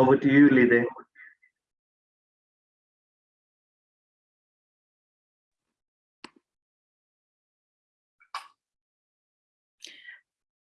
Over to you, Lide.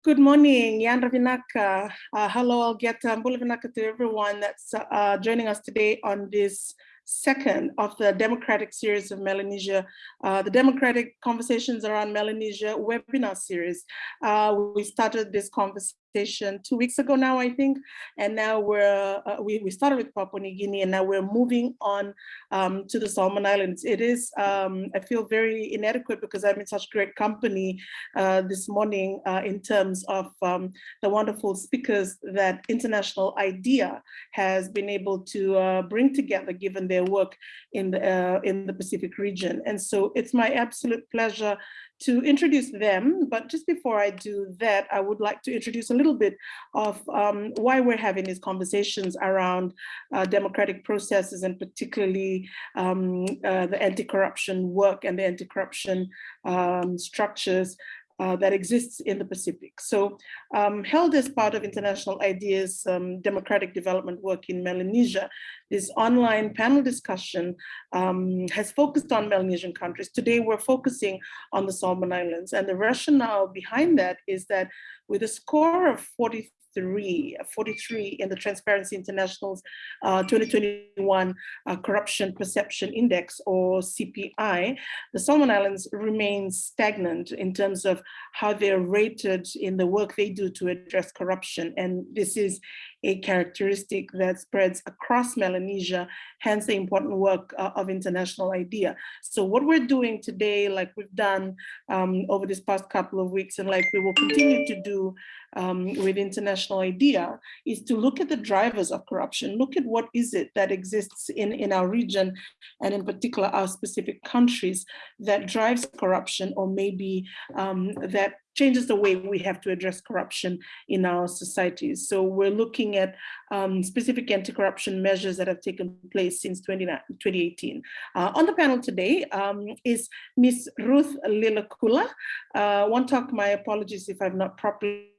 Good morning, Yan Ravinaka. Uh, hello, I'll get um, to everyone that's uh, joining us today on this second of the democratic series of Melanesia, uh, the democratic conversations around Melanesia webinar series. Uh, we started this conversation two weeks ago now, I think, and now we're uh, we, we started with Papua New Guinea, and now we're moving on um, to the Solomon Islands. It is um, I feel very inadequate because I'm in such great company uh, this morning uh, in terms of um, the wonderful speakers that International IDEA has been able to uh, bring together, given their work in the uh, in the Pacific region. And so it's my absolute pleasure to introduce them. But just before I do that, I would like to introduce a little bit of um, why we're having these conversations around uh, democratic processes and particularly um, uh, the anti-corruption work and the anti-corruption um, structures uh, that exists in the Pacific. So um, held as part of International IDEA's um, democratic development work in Melanesia, this online panel discussion um, has focused on Melanesian countries. Today we're focusing on the Solomon Islands and the rationale behind that is that with a score of 40 43, 43 in the Transparency International's uh, 2021 uh, Corruption Perception Index or CPI, the Solomon Islands remain stagnant in terms of how they're rated in the work they do to address corruption. And this is a characteristic that spreads across Melanesia, hence the important work uh, of International IDEA. So what we're doing today, like we've done um, over this past couple of weeks, and like we will continue to do um, with International IDEA, is to look at the drivers of corruption, look at what is it that exists in, in our region, and in particular our specific countries that drives corruption or maybe um, that changes the way we have to address corruption in our societies. So we're looking at um, specific anti-corruption measures that have taken place since 2018. Uh, on the panel today um, is Ms. Ruth Liloqula. Uh, one talk, my apologies if I've not properly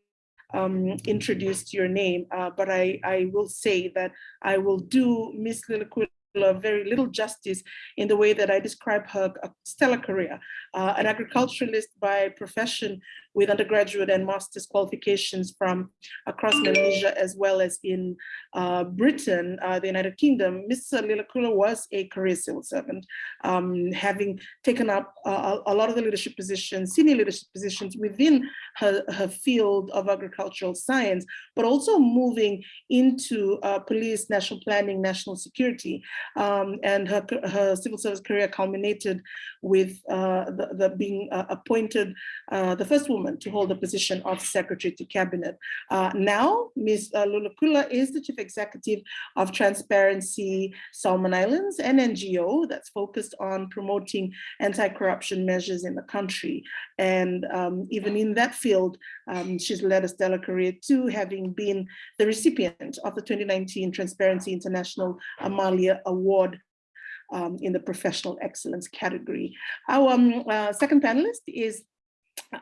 um, introduced your name, uh, but I, I will say that I will do Ms. Liloqula very little justice in the way that I describe her stellar career. Uh, an agriculturalist by profession with undergraduate and master's qualifications from across Malaysia as well as in uh, Britain, uh, the United Kingdom, Ms. Liloqula was a career civil servant, um, having taken up a, a lot of the leadership positions, senior leadership positions within her, her field of agricultural science, but also moving into uh, police, national planning, national security. Um, and her, her civil service career culminated with uh, the, the, being uh, appointed uh, the first woman woman to hold the position of secretary to cabinet. Uh, now, Ms. Uh, Liloqula is the chief executive of Transparency Solomon Islands, an NGO that's focused on promoting anti-corruption measures in the country. And um, even in that field, um, she's led a stellar career too, having been the recipient of the 2019 Transparency International Amalia Award um, in the professional excellence category. Our um, uh, second panelist is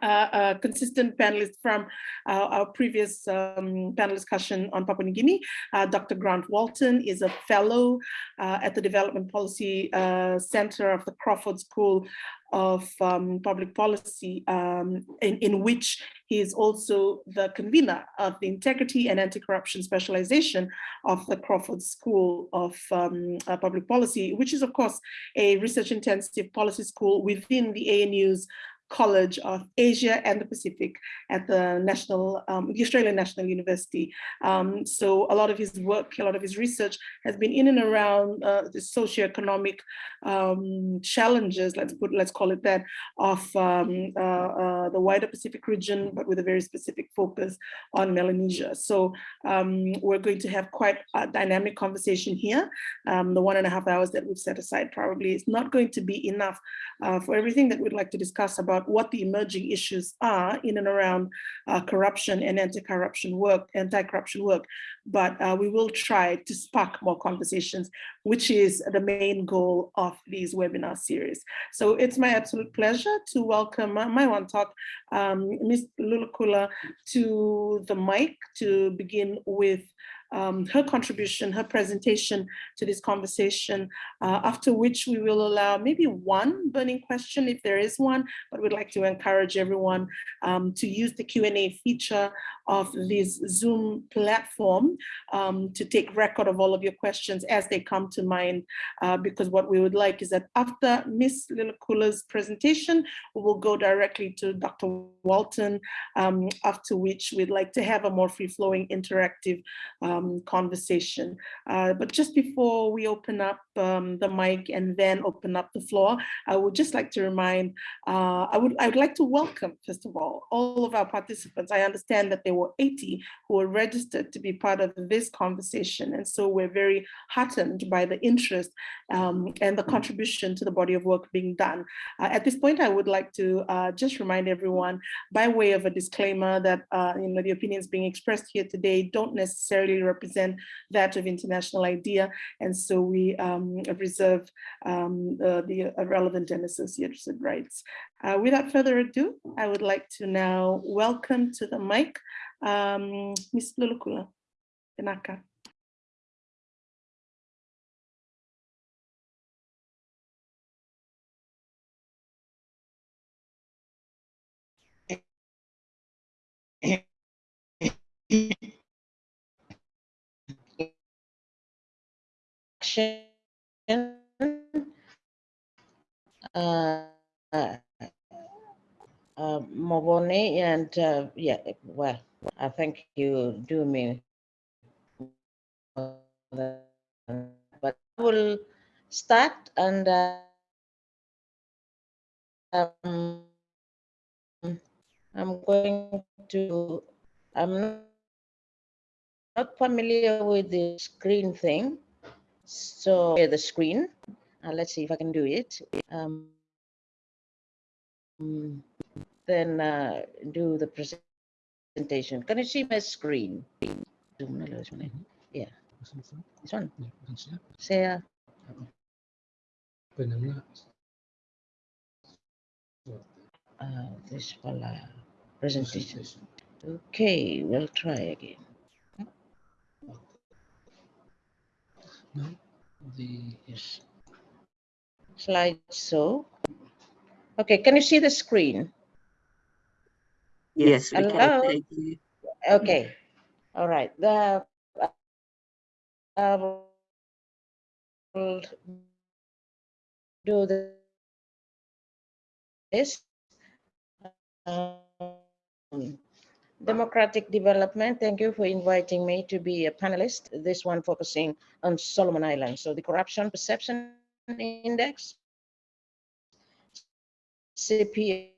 uh, a consistent panelist from uh, our previous um, panel discussion on Papua New Guinea. Uh, Dr. Grant Walton is a fellow uh, at the Development Policy uh, Center of the Crawford School of um, Public Policy, um, in, in which he is also the convener of the Integrity and Anti-Corruption Specialization of the Crawford School of um, Public Policy, which is, of course, a research-intensive policy school within the ANU's College of Asia and the Pacific at the National, um, the Australian National University. Um, so a lot of his work, a lot of his research has been in and around uh, the socioeconomic um, challenges, let's put, let's call it that, of um, uh, uh, the wider Pacific region, but with a very specific focus on Melanesia. So um, we're going to have quite a dynamic conversation here. Um, the one and a half hours that we've set aside probably is not going to be enough uh, for everything that we'd like to discuss about about what the emerging issues are in and around uh, corruption and anti-corruption work, anti-corruption work, but uh, we will try to spark more conversations, which is the main goal of these webinar series. So it's my absolute pleasure to welcome uh, my one talk, um, Ms. Liloqula to the mic to begin with um, her contribution, her presentation to this conversation, uh, after which we will allow maybe one burning question if there is one, but we'd like to encourage everyone um, to use the Q&A feature of this Zoom platform um, to take record of all of your questions as they come to mind, uh, because what we would like is that after Ms. Liloqula's presentation, we will go directly to Dr. Walton, um, after which we'd like to have a more free-flowing interactive um, conversation. Uh, but just before we open up um, the mic and then open up the floor, I would just like to remind, uh, I would I would like to welcome, first of all, all of our participants. I understand that there were 80 who were registered to be part of this conversation. And so we're very heartened by the interest um, and the contribution to the body of work being done. Uh, at this point, I would like to uh, just remind everyone by way of a disclaimer that uh, you know the opinions being expressed here today don't necessarily represent that of International IDEA. And so we um, reserve um, the relevant and associated rights. Uh, without further ado, I would like to now welcome to the mic um, Ms. Liloqula Benaka. uh, uh, Mobone, and uh, yeah, well, I think you do me. But I will start and uh, um, I'm going to, I'm not familiar with the screen thing. So the screen, uh, let's see if I can do it. Um, then uh, do the presentation. Can you see my screen? Yeah. This one. Share. Uh, this one, uh, presentation. Okay, we'll try again. No, the yes. slide so. Okay, can you see the screen? Yes, we Hello? can. Okay, all right. The I will do this. Um, democratic development. Thank you for inviting me to be a panelist. This one focusing on Solomon Islands. So the corruption perception index CPI,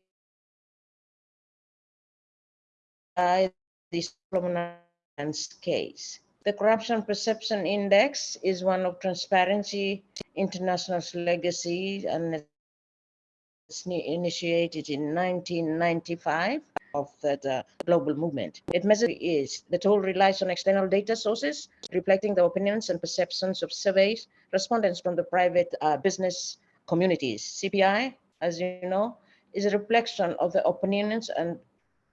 the Solomon Islands case. The Corruption Perception Index is one of Transparency International's legacy and it's initiated in 1995 of the global movement. It measures is the tool relies on external data sources reflecting the opinions and perceptions of surveys respondents from the private uh, business communities. CPI as you know, is a reflection of the opinions and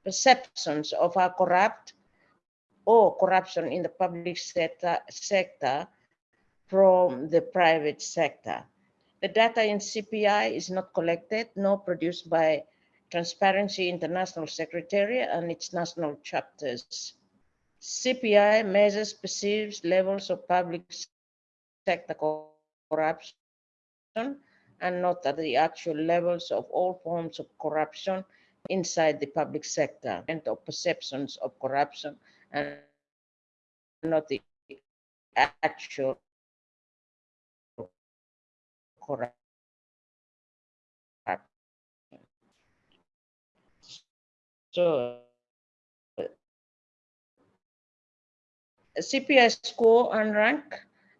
perceptions of our corrupt or corruption in the public sector, sector from the private sector. The data in CPI is not collected nor produced by Transparency International Secretariat and its national chapters. CPI measures perceived levels of public sector corruption and not at the actual levels of all forms of corruption inside the public sector and of perceptions of corruption and not the actual corruption. So CPI score and rank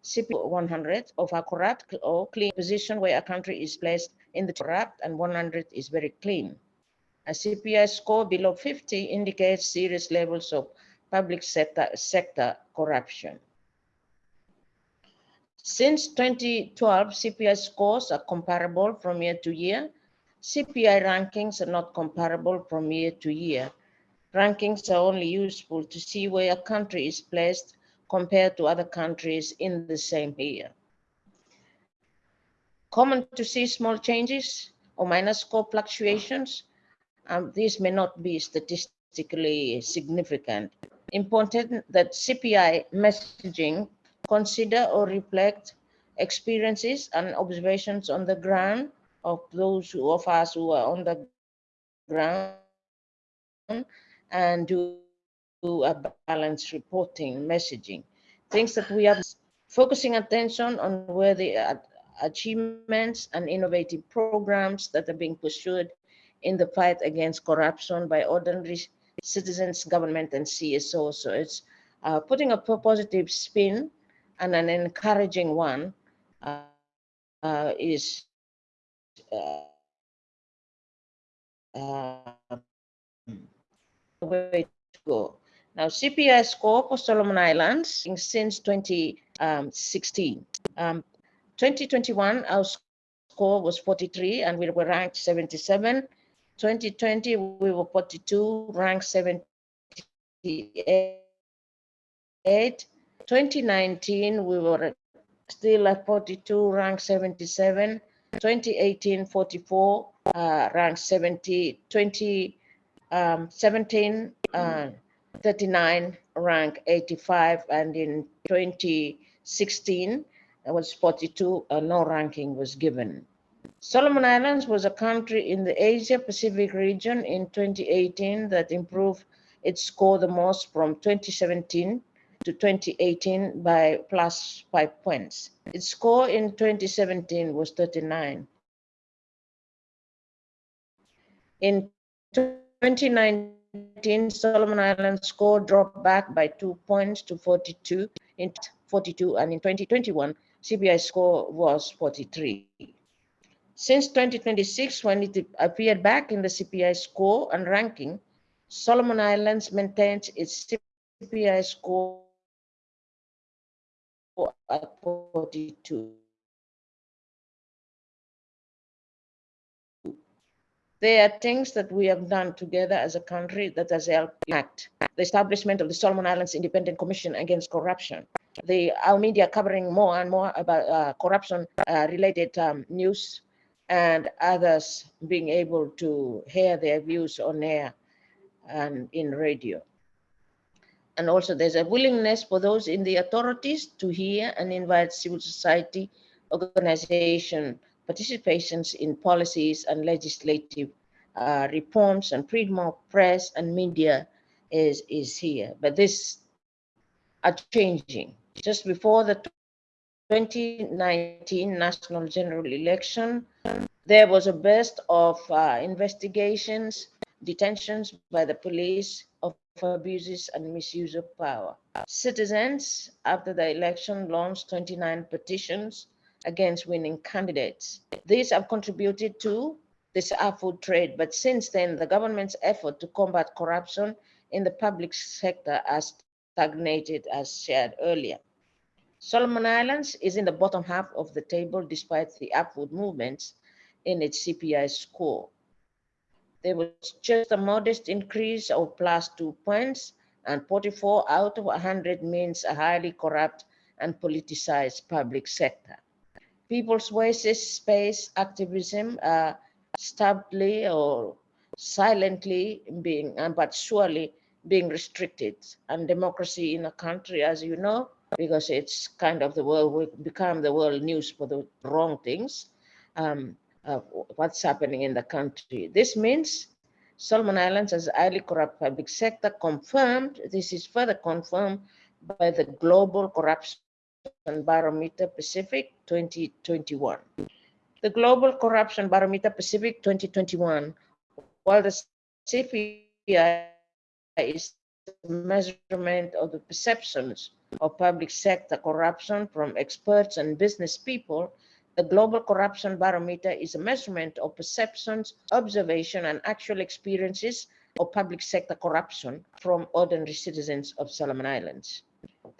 CP 100 of a corrupt or clean position where a country is placed in the corrupt and 100 is very clean. A CPI score below 50 indicates serious levels of public sector, sector corruption. Since 2012, CPI scores are comparable from year to year. CPI rankings are not comparable from year to year. Rankings are only useful to see where a country is placed compared to other countries in the same year. Common to see small changes or minor score fluctuations. Um, these may not be statistically significant. Important that CPI messaging consider or reflect experiences and observations on the ground of those of us who are on the ground and do, a balanced reporting messaging. Things that we are focusing attention on where the achievements and innovative programs that are being pursued in the fight against corruption by ordinary citizens, government, and CSO. So it's uh, putting a positive spin and an encouraging one uh, uh, is way to go. Now, CPI score for Solomon Islands since 2016. Um, 2021, our score was 43 and we were ranked 77. 2020, we were 42, ranked 78. 2019, we were still at 42, ranked 77. 2018, 44, uh, ranked 70. 2017, um, uh, 39, rank 85. And in 2016, it was 42, uh, no ranking was given. Solomon Islands was a country in the Asia Pacific region in 2018 that improved its score the most from 2017 to 2018 by plus five points. Its score in 2017 was 39. In 2019, Solomon Islands score dropped back by two points to 42 in 42, and in 2021, CPI score was 43. Since 2026, when it appeared back in the CPI score and ranking, Solomon Islands maintains its CPI score at 42. There are things that we have done together as a country that has helped act. The establishment of the Solomon Islands Independent Commission Against Corruption. The our media covering more and more about uh, corruption uh, related um, news and others being able to hear their views on air and in radio. And also there's a willingness for those in the authorities to hear and invite civil society organization participations in policies and legislative uh, reforms and freedom of press and media is, is here. But this are changing. Just before the 2019 national general election, there was a burst of uh, investigations, detentions by the police abuses and misuse of power. Citizens, after the election, launched 29 petitions against winning candidates. These have contributed to this food trade, but since then, the government's effort to combat corruption in the public sector has stagnated, as shared earlier. Solomon Islands is in the bottom half of the table despite the upward movements in its CPI score. There was just a modest increase of plus two points, and 44 out of 100 means a highly corrupt and politicized public sector people's voices space activism uh, stably or silently being, uh, but surely being restricted. And democracy in a country, as you know, because it's kind of the world, we become the world news for the wrong things, um, uh, what's happening in the country. This means Solomon Islands as highly corrupt public sector confirmed, this is further confirmed by the global corruption Barometer Pacific 2021. The Global Corruption Barometer Pacific 2021, while the CPI is a measurement of the perceptions of public sector corruption from experts and business people, the Global Corruption Barometer is a measurement of perceptions, observation, and actual experiences of public sector corruption from ordinary citizens of Solomon Islands.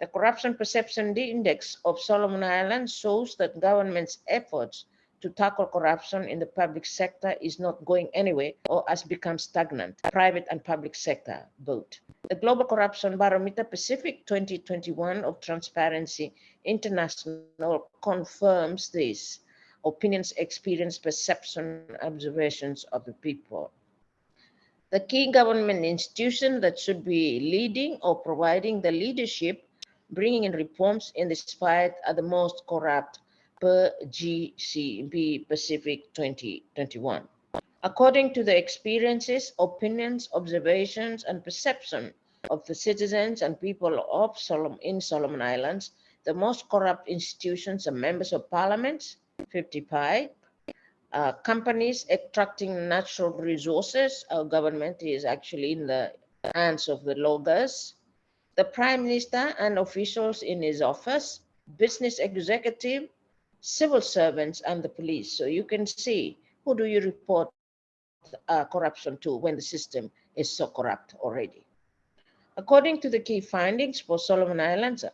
The Corruption Perception Index of Solomon Islands shows that government's efforts to tackle corruption in the public sector is not going anywhere or has become stagnant, private and public sector both. The Global Corruption Barometer Pacific 2021 of Transparency International confirms this opinions, experience, perception, observations of the people. The key government institution that should be leading or providing the leadership, bringing in reforms in this fight are the most corrupt per GCB Pacific 2021. According to the experiences, opinions, observations, and perception of the citizens and people of Solomon, in Solomon Islands, the most corrupt institutions are members of parliaments, 55, uh, companies extracting natural resources. Our government is actually in the hands of the loggers. The prime minister and officials in his office, business executive, civil servants, and the police. So you can see who do you report uh, corruption to when the system is so corrupt already. According to the key findings for Solomon Islands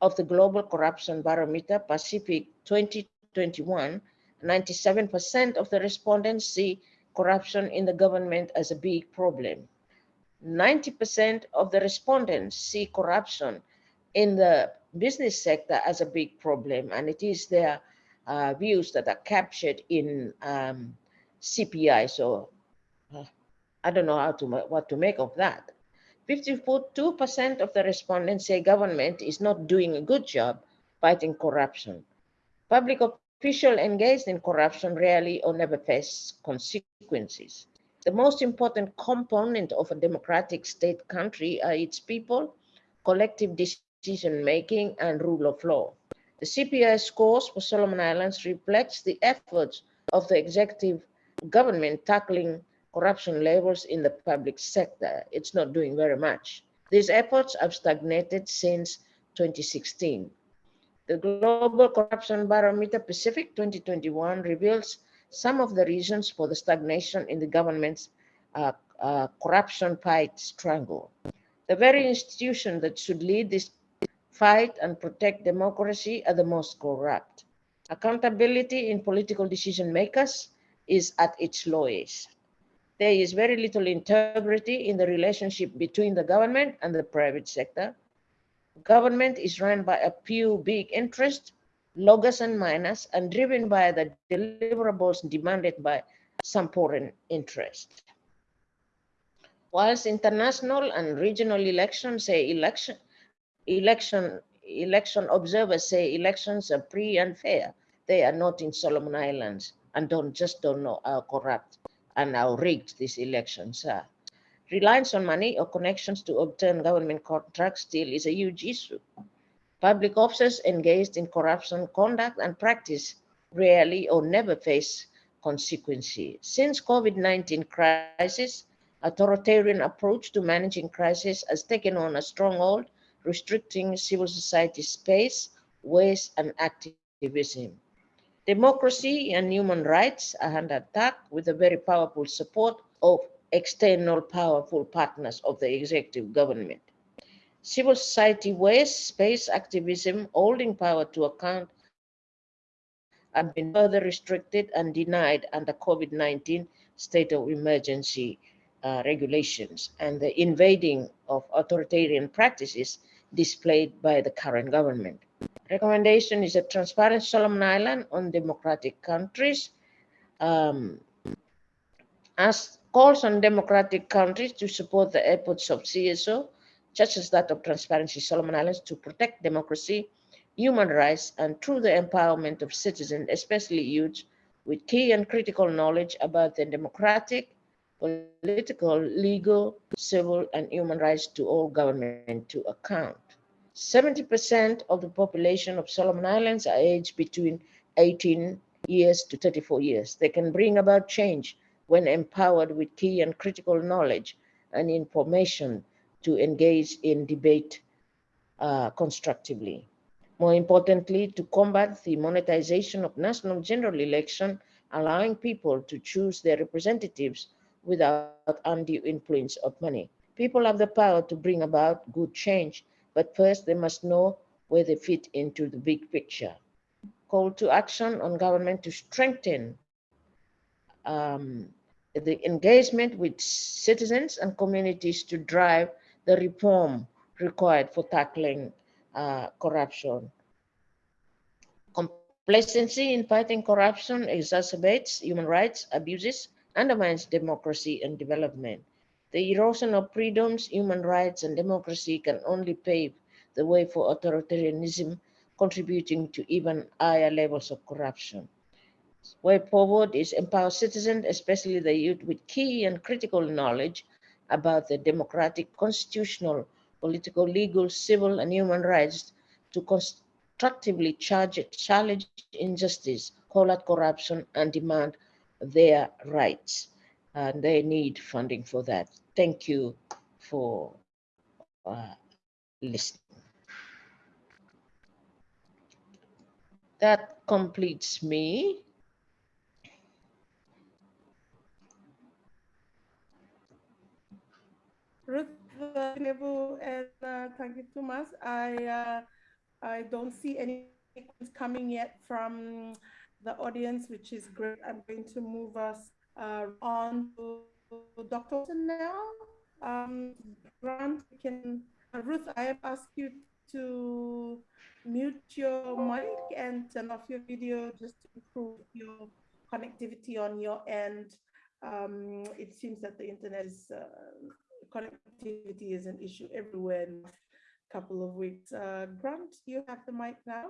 of the Global Corruption Barometer Pacific 2021, 97% of the respondents see corruption in the government as a big problem. 90% of the respondents see corruption in the business sector as a big problem, and it is their uh, views that are captured in um, CPI. So uh, I don't know how to what to make of that. 52% of the respondents say government is not doing a good job fighting corruption. Public officials engaged in corruption rarely or never face consequences. The most important component of a democratic state country are its people, collective making, and rule of law. The CPI scores for Solomon Islands reflects the efforts of the executive government tackling corruption levels in the public sector. It's not doing very much. These efforts have stagnated since 2016. The Global Corruption Barometer Pacific 2021 reveals some of the reasons for the stagnation in the government's uh, uh, corruption fight struggle. The very institution that should lead this fight and protect democracy are the most corrupt. Accountability in political decision makers is at its lowest. There is very little integrity in the relationship between the government and the private sector. Government is run by a few big interests, loggers and miners, and driven by the deliverables demanded by some foreign interests. Whilst international and regional elections say election, election, election observers say elections are free and fair, they are not in Solomon Islands and don't just don't know how corrupt and how rigged these elections are. Reliance on money or connections to obtain government contracts still is a huge issue. Public officers engaged in corruption conduct and practice rarely or never face consequences. Since COVID-19 crisis, authoritarian approach to managing crisis has taken on a stronghold, restricting civil society space, waste, and activism. Democracy and human rights are under attack with the very powerful support of external powerful partners of the executive government. Civil society waste space activism holding power to account have been further restricted and denied under COVID-19 state of emergency uh, regulations and the invading of authoritarian practices displayed by the current government. Recommendation is a transparent Solomon Island on democratic countries. Um, as calls on democratic countries to support the efforts of CSO, such as that of Transparency Solomon Islands, to protect democracy, human rights, and through the empowerment of citizens, especially youth, with key and critical knowledge about the democratic, political, legal, civil, and human rights to all government to account. 70% of the population of Solomon Islands are aged between 18 years to 34 years. They can bring about change when empowered with key and critical knowledge and information to engage in debate uh, constructively. More importantly, to combat the monetization of national general election, allowing people to choose their representatives without undue influence of money. People have the power to bring about good change but first they must know where they fit into the big picture. call to action on government to strengthen um, the engagement with citizens and communities to drive the reform required for tackling uh, corruption. Complacency in fighting corruption exacerbates human rights abuses, undermines democracy and development. The erosion of freedoms, human rights, and democracy can only pave the way for authoritarianism, contributing to even higher levels of corruption. Way forward is empower citizens, especially the youth, with key and critical knowledge about the democratic, constitutional, political, legal, civil, and human rights to constructively charge, challenge injustice, call out corruption, and demand their rights. And they need funding for that. Thank you for uh, listening. That completes me. Ruth Nebu and uh, thank you, Thomas. I uh, I don't see any coming yet from the audience, which is great. I'm going to move us uh, on to Dr. Walton now. Um, Grant, can uh, Ruth, I have asked you to mute your mic and turn off your video just to improve your connectivity on your end. Um, it seems that the internet is uh, connectivity is an issue everywhere in a couple of weeks. Uh, Grant, you have the mic now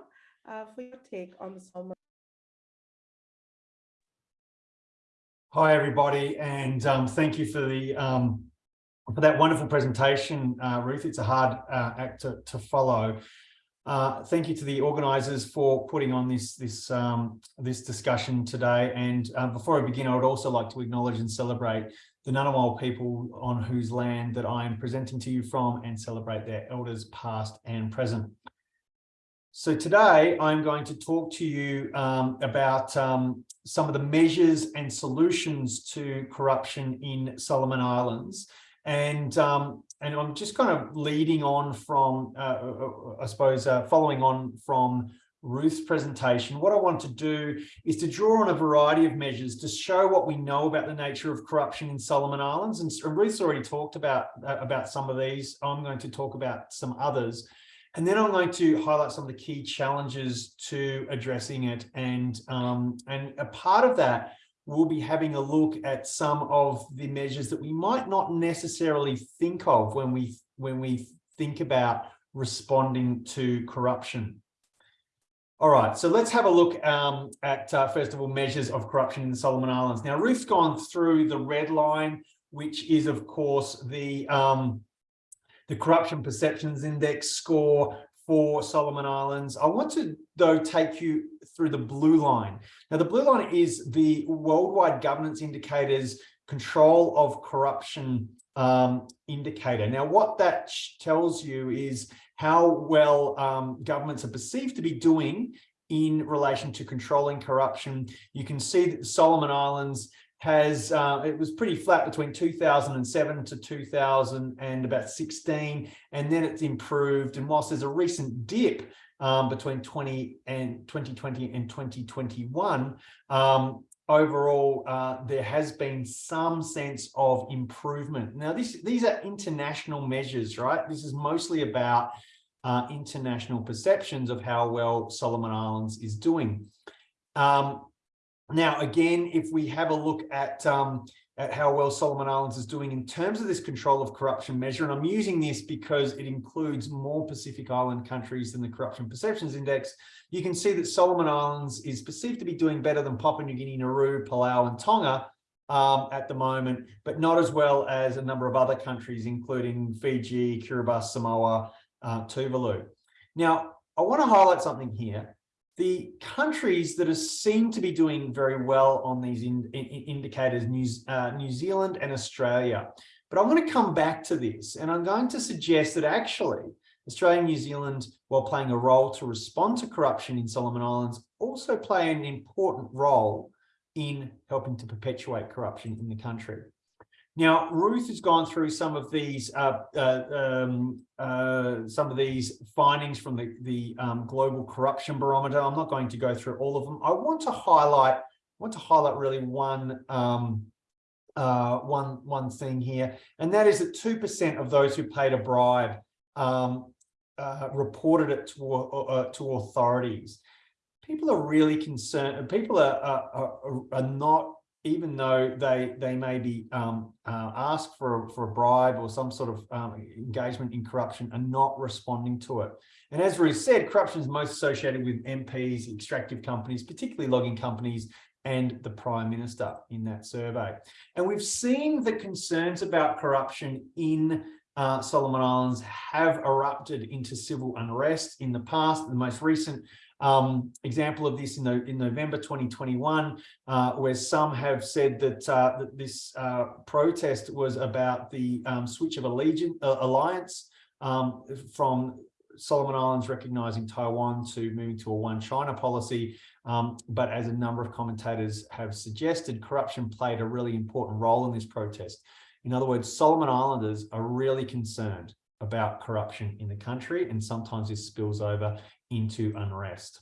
uh, for your take on the. Hi, everybody, and um, thank you for the um, for that wonderful presentation, uh, Ruth. It's a hard uh, act to, to follow. Uh, thank you to the organisers for putting on this this um, this discussion today. And uh, before I begin, I would also like to acknowledge and celebrate the Ngunnawal people on whose land that I am presenting to you from and celebrate their elders past and present. So today I'm going to talk to you um, about um, some of the measures and solutions to corruption in Solomon Islands. And, um, and I'm just kind of leading on from, uh, uh, uh I suppose, uh, following on from Ruth's presentation, what I want to do is to draw on a variety of measures to show what we know about the nature of corruption in Solomon Islands. And Ruth's already talked about, uh, about some of these. I'm going to talk about some others. And then I'm going to highlight some of the key challenges to addressing it. And, um, and a part of that, we'll be having a look at some of the measures that we might not necessarily think of when we, when we think about responding to corruption. All right, so let's have a look um, at, uh, first of all, measures of corruption in the Solomon Islands. Now, Ruth's gone through the red line, which is, of course, the um, the Corruption Perceptions Index score for Solomon Islands. I want to, though, take you through the blue line. Now, the blue line is the worldwide governance indicators control of corruption um, indicator. Now, what that tells you is how well um, governments are perceived to be doing in relation to controlling corruption. You can see that Solomon Islands has uh, it was pretty flat between 2007 to 2000 and about 16 and then it's improved. And whilst there's a recent dip um, between 20 and 2020 and 2021 um, overall uh, there has been some sense of improvement. Now this these are international measures right? This is mostly about uh, international perceptions of how well Solomon Islands is doing. Um, now, again, if we have a look at, um, at how well Solomon Islands is doing in terms of this control of corruption measure, and I'm using this because it includes more Pacific Island countries than the Corruption Perceptions Index, you can see that Solomon Islands is perceived to be doing better than Papua New Guinea, Nauru, Palau, and Tonga um, at the moment, but not as well as a number of other countries, including Fiji, Kiribati, Samoa, uh, Tuvalu. Now, I want to highlight something here the countries that are seen to be doing very well on these in, in, indicators, New, uh, New Zealand and Australia. But I want to come back to this and I'm going to suggest that actually Australia and New Zealand, while playing a role to respond to corruption in Solomon Islands, also play an important role in helping to perpetuate corruption in the country. Now, Ruth has gone through some of these uh, uh, um, uh, some of these findings from the, the um, Global Corruption Barometer. I'm not going to go through all of them. I want to highlight want to highlight really one um, uh, one one thing here, and that is that two percent of those who paid a bribe um, uh, reported it to uh, to authorities. People are really concerned. People are are, are, are not even though they they may be um, uh, asked for for a bribe or some sort of um, engagement in corruption, are not responding to it. And as Ruth said, corruption is most associated with MPs, extractive companies, particularly logging companies, and the Prime Minister in that survey. And we've seen the concerns about corruption in uh, Solomon Islands have erupted into civil unrest in the past. The most recent um, example of this in, the, in November 2021, uh, where some have said that, uh, that this uh, protest was about the um, switch of allegiance, uh, alliance um, from Solomon Islands recognizing Taiwan to moving to a one China policy. Um, but as a number of commentators have suggested, corruption played a really important role in this protest. In other words, Solomon Islanders are really concerned about corruption in the country, and sometimes this spills over into unrest.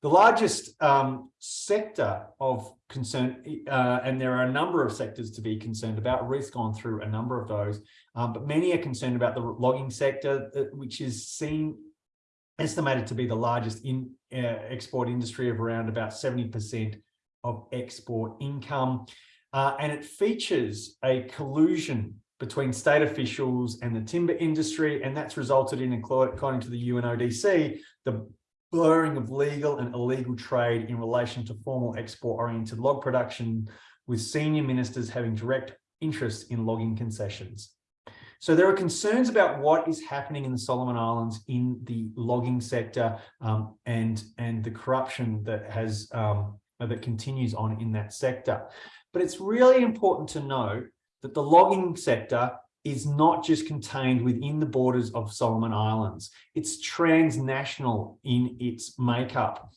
The largest um, sector of concern, uh, and there are a number of sectors to be concerned about, Ruth's gone through a number of those, um, but many are concerned about the logging sector, uh, which is seen, estimated to be the largest in uh, export industry of around about 70% of export income. Uh, and it features a collusion between state officials and the timber industry, and that's resulted in, according to the UNODC, the blurring of legal and illegal trade in relation to formal export-oriented log production, with senior ministers having direct interest in logging concessions. So there are concerns about what is happening in the Solomon Islands in the logging sector um, and, and the corruption that has um, that continues on in that sector. But it's really important to know that the logging sector is not just contained within the borders of Solomon Islands. It's transnational in its makeup.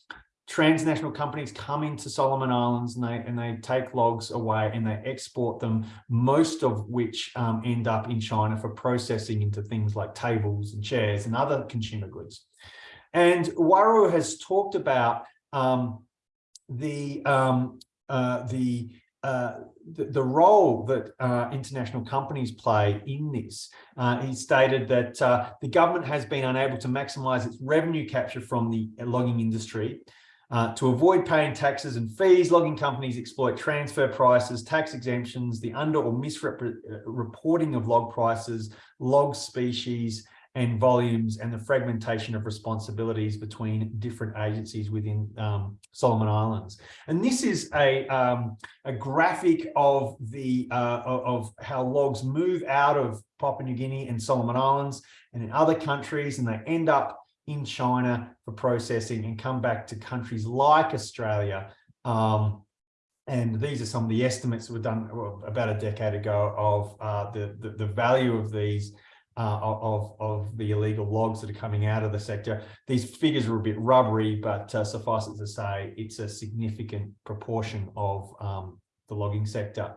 Transnational companies come into Solomon Islands and they, and they take logs away and they export them, most of which um, end up in China for processing into things like tables and chairs and other consumer goods. And Waru has talked about um, the, um, uh, the uh, the, role that uh, international companies play in this. Uh, he stated that uh, the government has been unable to maximise its revenue capture from the logging industry. Uh, to avoid paying taxes and fees, logging companies exploit transfer prices, tax exemptions, the under or misreporting of log prices, log species, and volumes and the fragmentation of responsibilities between different agencies within um, Solomon Islands. And this is a, um, a graphic of the uh, of how logs move out of Papua New Guinea and Solomon Islands and in other countries and they end up in China for processing and come back to countries like Australia um, and these are some of the estimates that were done about a decade ago of uh, the, the, the value of these uh, of, of the illegal logs that are coming out of the sector. These figures are a bit rubbery, but uh, suffice it to say, it's a significant proportion of um, the logging sector.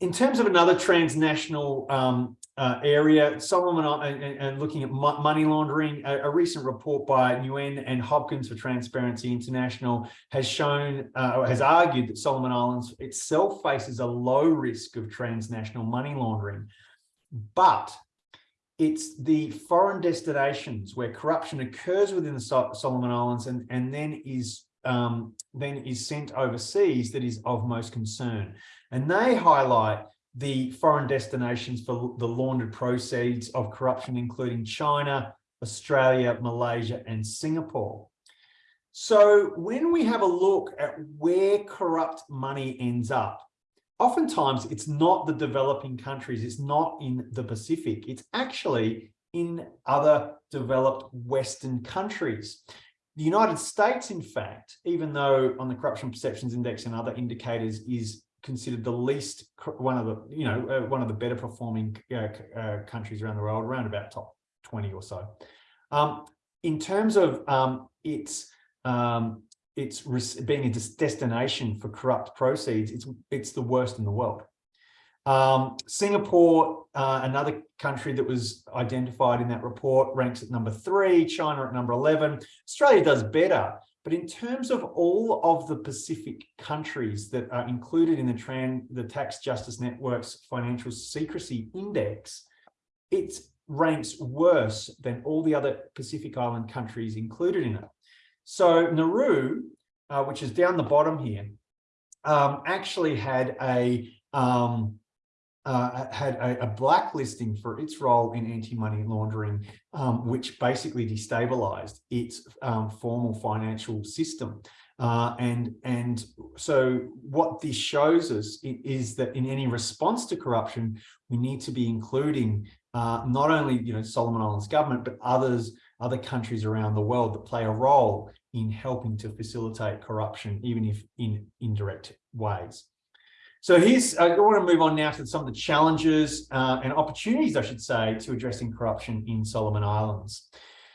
In terms of another transnational um, uh, area, Solomon and, and, looking at money laundering, a, a, recent report by Nguyen and Hopkins for Transparency International has shown, uh, has argued that Solomon Islands itself faces a low risk of transnational money laundering but it's the foreign destinations where corruption occurs within the Solomon Islands and, and then is um, then is sent overseas that is of most concern. And they highlight the foreign destinations for the laundered proceeds of corruption, including China, Australia, Malaysia, and Singapore. So when we have a look at where corrupt money ends up, oftentimes it's not the developing countries, it's not in the Pacific, it's actually in other developed Western countries. The United States, in fact, even though on the Corruption Perceptions Index and other indicators is considered the least, one of the, you know, uh, one of the better performing uh, uh, countries around the world, around about top 20 or so. Um, in terms of um, its um, it's being a destination for corrupt proceeds, it's, it's the worst in the world. Um, Singapore, uh, another country that was identified in that report, ranks at number three, China at number 11. Australia does better. But in terms of all of the Pacific countries that are included in the, Tran the Tax Justice Network's Financial Secrecy Index, it ranks worse than all the other Pacific Island countries included in it. So Nauru, uh, which is down the bottom here, um, actually had a um, uh, had a, a, blacklisting for its role in anti-money laundering, um, which basically destabilized its um, formal financial system. Uh, and, and so what this shows us is that in any response to corruption, we need to be including uh, not only you know Solomon Islands government, but others, other countries around the world that play a role in helping to facilitate corruption, even if in indirect ways. So here's, I want to move on now to some of the challenges uh, and opportunities, I should say, to addressing corruption in Solomon Islands.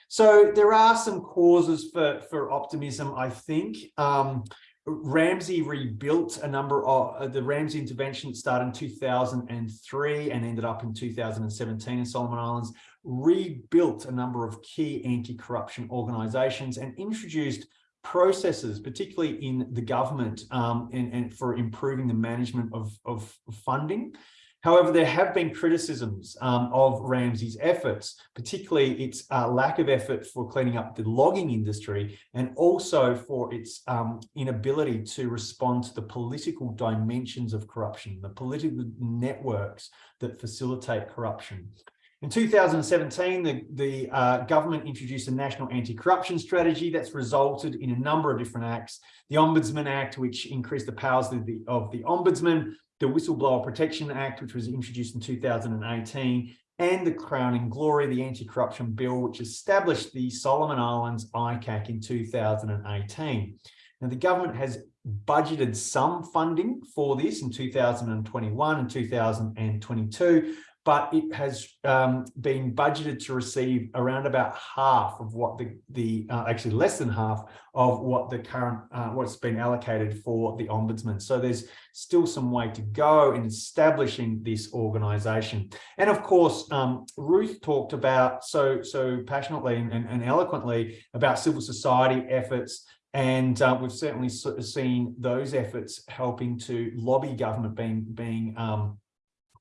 So there are some causes for, for optimism, I think. Um, RAMSI rebuilt a number of uh, the RAMSI intervention started in 2003 and ended up in 2017 in Solomon Islands, rebuilt a number of key anti-corruption organizations and introduced processes, particularly in the government um, and, and, for improving the management of, of funding. However, there have been criticisms um, of RAMSI's efforts, particularly its uh, lack of effort for cleaning up the logging industry and also for its um, inability to respond to the political dimensions of corruption, the political networks that facilitate corruption. In 2017, the, the uh, government introduced a national anti-corruption strategy that's resulted in a number of different acts. The Ombudsman Act, which increased the powers of the, of the Ombudsman, the Whistleblower Protection Act, which was introduced in 2018, and the crowning glory, the Anti-Corruption Bill, which established the Solomon Islands ICAC in 2018. Now, the government has budgeted some funding for this in 2021 and 2022, but it has um, been budgeted to receive around about half of what the, the uh, actually less than half of what the current, uh, what's been allocated for the Ombudsman. So there's still some way to go in establishing this organisation. And of course, um, Ruth talked about so, so passionately and, and, eloquently about civil society efforts and uh, we've certainly seen those efforts helping to lobby government being, being um,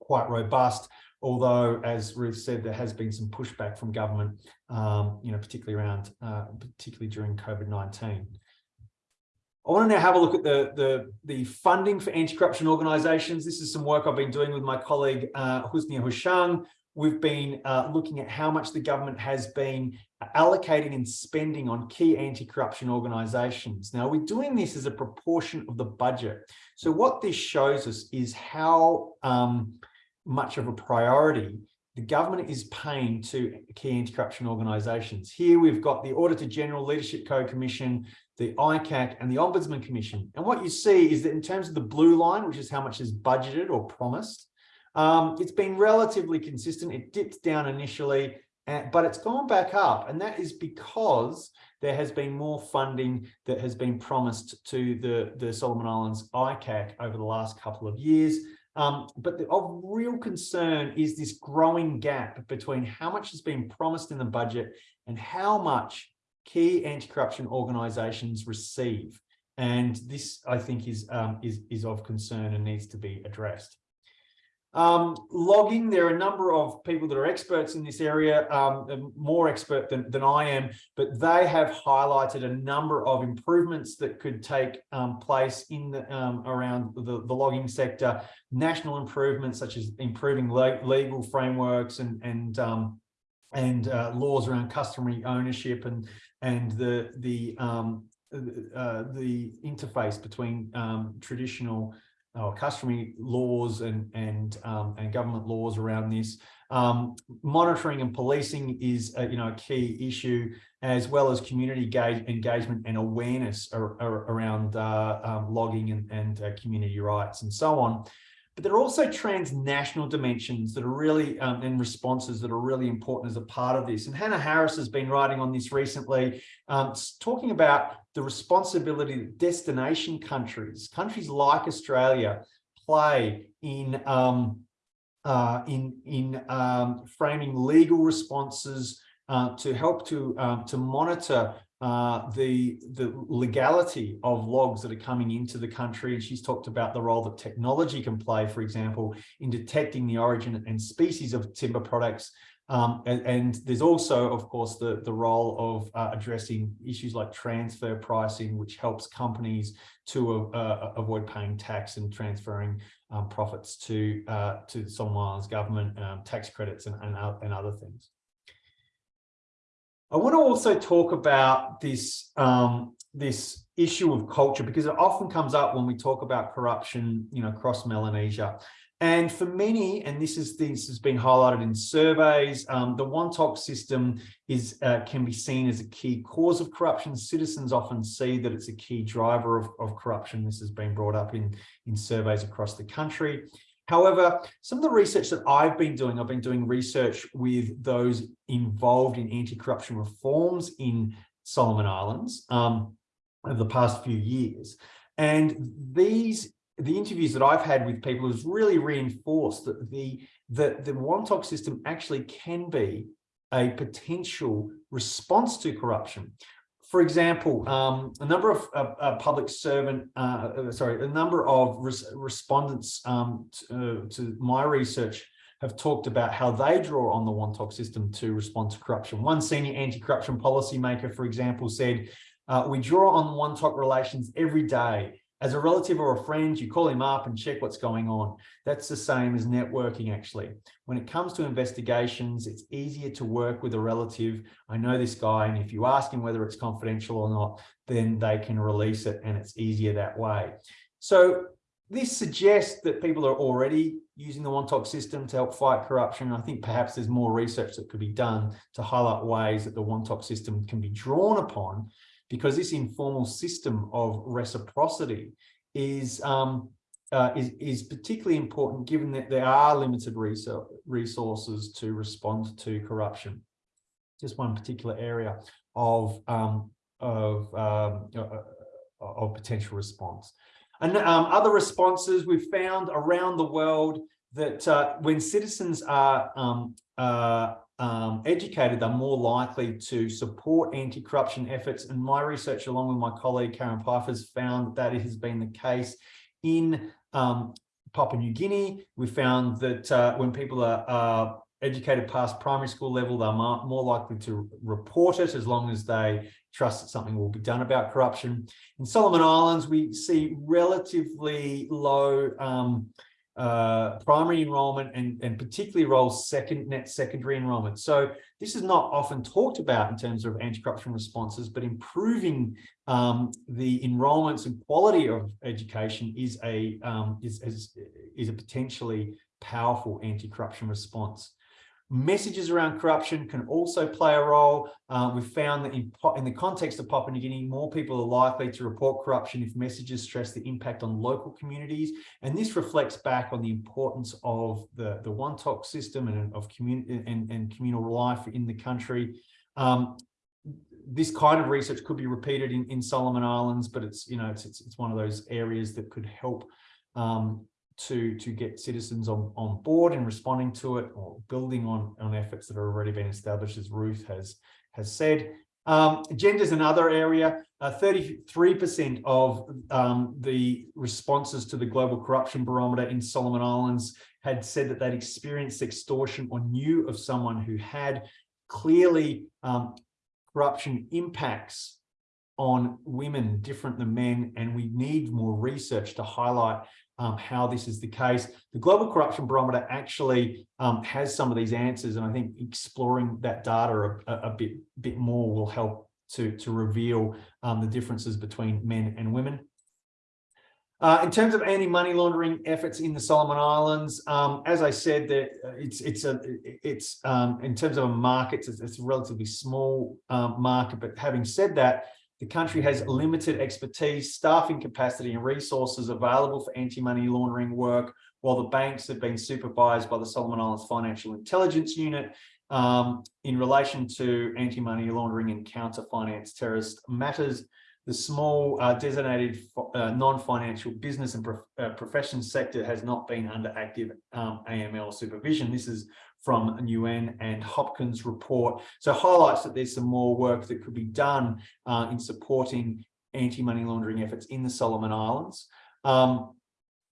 quite robust although, as Ruth said, there has been some pushback from government, um, you know, particularly around, uh, particularly during COVID-19. I want to now have a look at the, the, the funding for anti-corruption organisations. This is some work I've been doing with my colleague uh, Husnia Hushang. We've been uh, looking at how much the government has been allocating and spending on key anti-corruption organisations. Now, we're doing this as a proportion of the budget. So what this shows us is how um, much of a priority the government is paying to key anti-corruption organisations. Here we've got the Auditor General Leadership Code Commission, the ICAC and the Ombudsman Commission. And what you see is that in terms of the blue line, which is how much is budgeted or promised, um, it's been relatively consistent. It dipped down initially, uh, but it's gone back up. And that is because there has been more funding that has been promised to the, the Solomon Islands ICAC over the last couple of years. Um, but the, of real concern is this growing gap between how much has been promised in the budget and how much key anti-corruption organisations receive. And this, I think, is, um, is, is of concern and needs to be addressed. Um, logging, there are a number of people that are experts in this area, um, more expert than, than I am, but they have highlighted a number of improvements that could take um, place in the, um, around the, the, logging sector, national improvements such as improving le legal frameworks and, and, um, and uh, laws around customary ownership and, and the, the, um, uh, the interface between traditional or customary laws and and um, and government laws around this. Um, monitoring and policing is a, you know a key issue, as well as community engagement and awareness ar ar around uh, um, logging and, and uh, community rights and so on. But there are also transnational dimensions that are really, um, and responses that are really important as a part of this. And Hannah Harris has been writing on this recently, um, talking about the responsibility that destination countries, countries like Australia, play in um, uh, in, in um, framing legal responses uh, to help to, um, to monitor uh, the, the legality of logs that are coming into the country. And she's talked about the role that technology can play, for example, in detecting the origin and species of timber products. Um, and, and, there's also, of course, the, the role of uh, addressing issues like transfer pricing, which helps companies to uh, avoid paying tax and transferring um, profits to uh, to Islands government, um, tax credits and, and, and other things. I want to also talk about this, um, this issue of culture because it often comes up when we talk about corruption, you know, across Melanesia. And for many, and this is this has been highlighted in surveys, um, the Wantok system is uh, can be seen as a key cause of corruption. Citizens often see that it's a key driver of, of corruption. This has been brought up in, in surveys across the country. However, some of the research that I've been doing, I've been doing research with those involved in anti-corruption reforms in Solomon Islands um, over the past few years. And these, the interviews that I've had with people has really reinforced that the, that the Wantok system actually can be a potential response to corruption for example, um, a number of uh, uh, public servant, uh, uh, sorry, a number of res respondents um, to, uh, to, my research have talked about how they draw on the Wantok system to respond to corruption. One senior anti-corruption policymaker, for example, said, uh, we draw on Wantok relations every day as a relative or a friend, you call him up and check what's going on. That's the same as networking, actually. When it comes to investigations, it's easier to work with a relative. I know this guy, and if you ask him whether it's confidential or not, then they can release it, and it's easier that way. So this suggests that people are already using the Wantok system to help fight corruption. I think perhaps there's more research that could be done to highlight ways that the Wantok system can be drawn upon because this informal system of reciprocity is, um, uh, is, is particularly important given that there are limited resources to respond to corruption. Just one particular area of, um, of, um, uh, uh of potential response. And um, other responses we've found around the world that uh, when citizens are um, uh, um, educated, they're more likely to support anti-corruption efforts. And my research, along with my colleague Caryn Peiffer, has found that it has been the case in um, Papua New Guinea. We found that uh, when people are educated past primary school level, they're more likely to report it as long as they trust that something will be done about corruption. In Solomon Islands, we see relatively low um, uh, primary enrollment and, and particularly roles second net secondary enrollment. So this is not often talked about in terms of anti-corruption responses, but improving um, the enrollments and quality of education is a um, is, is, is a potentially powerful anti-corruption response. Messages around corruption can also play a role. Uh, we've found that in, in, the context of Papua New Guinea, more people are likely to report corruption if messages stress the impact on local communities. And this reflects back on the importance of the, the Wantok system and of community and, and communal life in the country. Um, this kind of research could be repeated in, in Solomon Islands, but it's, you know, it's, it's, it's one of those areas that could help um, to to get citizens on on board and responding to it or building on on efforts that have already been established as Ruth has has said. Um, gender is another area. 33% uh, of um, the responses to the global corruption barometer in Solomon Islands had said that they'd experienced extortion or knew of someone who had. Clearly um, corruption impacts on women different than men and we need more research to highlight um, how this is the case. The Global Corruption Barometer actually um, has some of these answers, and I think exploring that data a, a bit, bit more will help to, to reveal um, the differences between men and women. Uh, in terms of anti-money laundering efforts in the Solomon Islands, um, as I said, that uh, it's it's a it's um, in terms of a market, it's, it's a relatively small um, market. But having said that, the country has limited expertise, staffing capacity and resources available for anti-money laundering work, while the banks have been supervised by the Solomon Islands Financial Intelligence Unit um, in relation to anti-money laundering and counter-finance terrorist matters. the small uh, designated uh, non-financial business and prof uh, profession sector has not been under active um, AML supervision. This is from Nguyen and Hopkins report. So highlights that there's some more work that could be done uh, in supporting anti-money laundering efforts in the Solomon Islands. Um,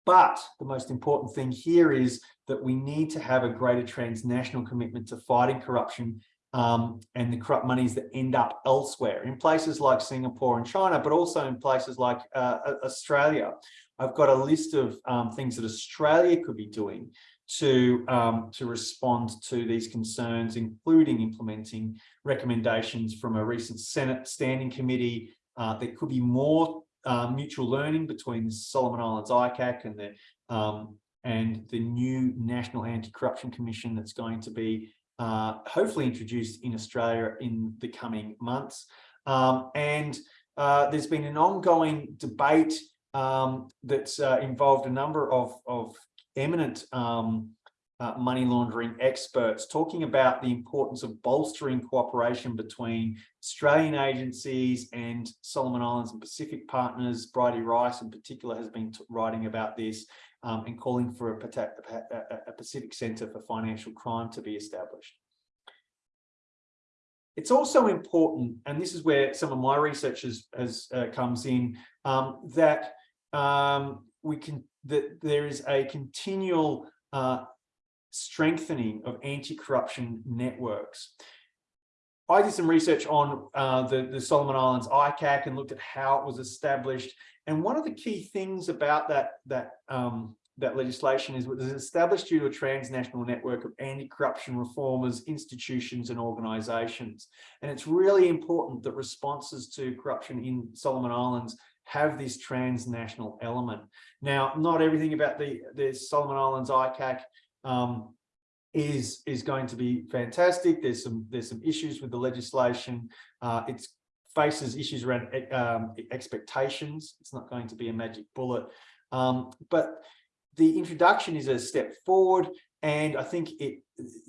but the most important thing here is that we need to have a greater transnational commitment to fighting corruption um, and the corrupt monies that end up elsewhere in places like Singapore and China, but also in places like uh, Australia. I've got a list of um, things that Australia could be doing to, um, to respond to these concerns, including implementing recommendations from a recent Senate Standing Committee. Uh, there could be more uh, mutual learning between Solomon Islands ICAC and the um, and the new National Anti-Corruption Commission that's going to be uh, hopefully introduced in Australia in the coming months. Um, and uh, there's been an ongoing debate um, that's uh, involved a number of, of eminent um, uh, money laundering experts talking about the importance of bolstering cooperation between Australian agencies and Solomon Islands and Pacific partners. Bridi Rice in particular has been writing about this um, and calling for a, a Pacific Centre for Financial Crime to be established. It's also important, and this is where some of my research has, has uh, comes in, um, that um, we can that there is a continual uh, strengthening of anti-corruption networks. I did some research on uh, the, the Solomon Islands ICAC and looked at how it was established. And one of the key things about that, that, um, that legislation is it was established due to a transnational network of anti-corruption reformers, institutions and organisations. And it's really important that responses to corruption in Solomon Islands have this transnational element. Now, not everything about the, the Solomon Islands ICAC um, is is going to be fantastic. There's some there's some issues with the legislation. Uh, it faces issues around um, expectations. It's not going to be a magic bullet, um, but the introduction is a step forward. And I think it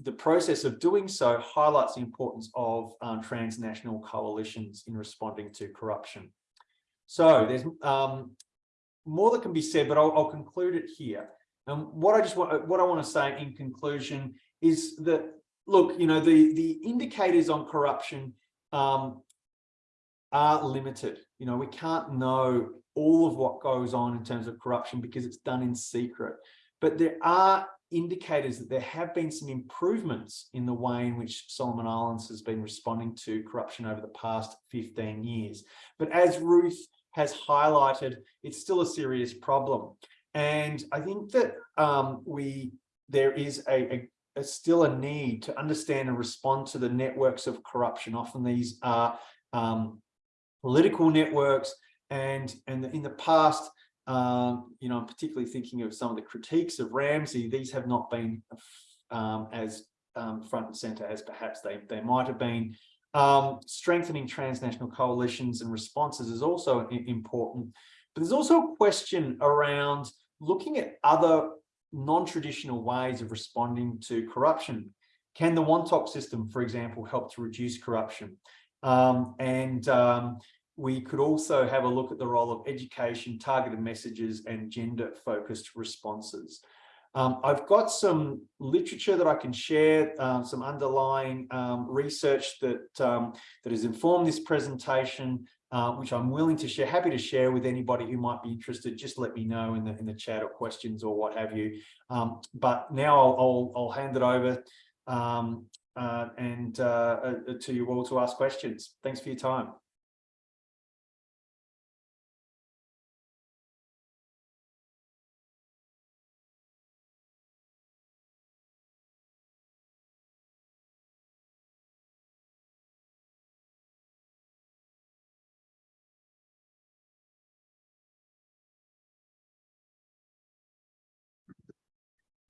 the process of doing so highlights the importance of um, transnational coalitions in responding to corruption. So there's um, more that can be said, but I'll, I'll conclude it here. And what I just want, what I want to say in conclusion is that, look, you know, the, the indicators on corruption um, are limited. You know, we can't know all of what goes on in terms of corruption because it's done in secret. But there are indicators that there have been some improvements in the way in which Solomon Islands has been responding to corruption over the past 15 years. But as Ruth has highlighted, it's still a serious problem. And I think that um, we there is a, a, still a need to understand and respond to the networks of corruption. Often these are um, political networks, and and in the past, um, you know, I'm particularly thinking of some of the critiques of RAMSI. These have not been um, as um, front and center as perhaps they they might have been. Um, strengthening transnational coalitions and responses is also important. But there's also a question around looking at other non-traditional ways of responding to corruption. Can the Wantok system, for example, help to reduce corruption? Um, and um, we could also have a look at the role of education, targeted messages, and gender-focused responses. Um, I've got some literature that I can share, uh, some underlying um, research that, um, that has informed this presentation uh, which I'm willing to share, happy to share with anybody who might be interested. Just let me know in the in the chat or questions or what have you. Um, but now I'll, I'll, I'll hand it over um, uh, and uh, uh to you all to ask questions. Thanks for your time.